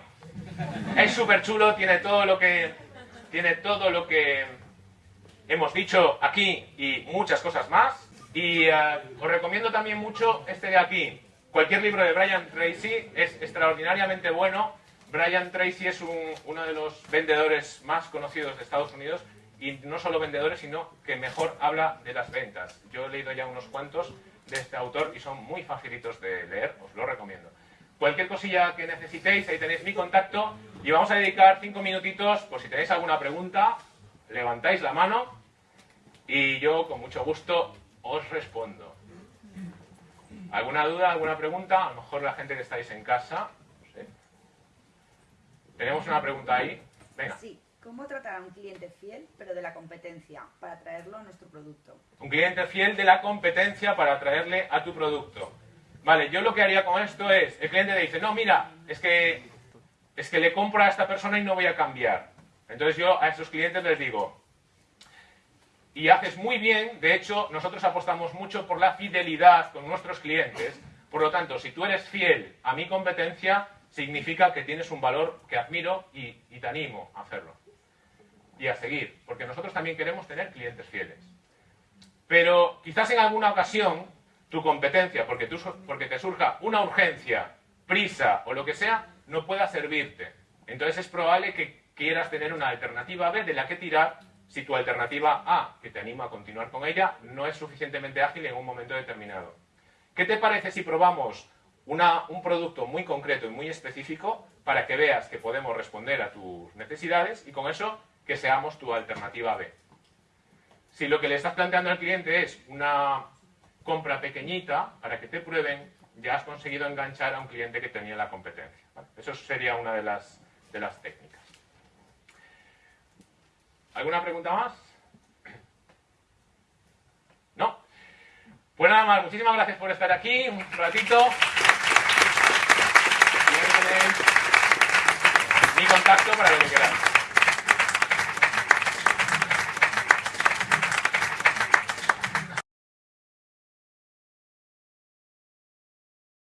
Speaker 1: Es súper chulo, tiene todo lo que tiene todo lo que hemos dicho aquí y muchas cosas más. Y eh, os recomiendo también mucho este de aquí. Cualquier libro de Brian Tracy es extraordinariamente bueno. Brian Tracy es un- uno de los vendedores más conocidos de Estados Unidos y no solo vendedores, sino que mejor habla de las ventas. Yo he leído ya unos cuantos de este autor y son muy facilitos de leer, os lo recomiendo. Cualquier cosilla que necesitéis, ahí tenéis mi contacto y vamos a dedicar cinco minutitos, por si tenéis alguna pregunta, levantáis la mano y yo con mucho gusto os respondo. ¿Alguna duda, alguna pregunta? A lo mejor la gente que estáis en casa. no sé. Tenemos una pregunta ahí. Venga.
Speaker 7: Sí. ¿Cómo tratar a un cliente fiel, pero de la competencia, para traerlo a nuestro producto?
Speaker 1: Un cliente fiel de la competencia para traerle a tu producto. Vale, yo lo que haría con esto es, el cliente dice, no, mira, es que, es que le compro a esta persona y no voy a cambiar. Entonces yo a esos clientes les digo, y haces muy bien, de hecho, nosotros apostamos mucho por la fidelidad con nuestros clientes, por lo tanto, si tú eres fiel a mi competencia, significa que tienes un valor que admiro y, te animo a hacerlo. Y a seguir, porque nosotros también queremos tener clientes fieles. Pero quizás en alguna ocasión tu competencia, porque, porque te surja una urgencia, prisa o lo que sea, no pueda servirte. Entonces es probable que quieras tener una alternativa B de la que tirar si tu alternativa A, que te anima a continuar con ella, no es suficientemente ágil en un momento determinado. ¿Qué te parece si probamos un producto muy concreto y muy específico para que veas que podemos responder a tus necesidades y con eso que seamos tu alternativa B? Si lo que le estás planteando al cliente es una compra pequeñita para que te prueben, ya has conseguido enganchar a un cliente que tenía la competencia. Eso sería una de las, de las técnicas. ¿Alguna pregunta más? ¿No? Pues nada más, muchísimas gracias por estar aquí un ratito. Mi contacto para lo que queráis.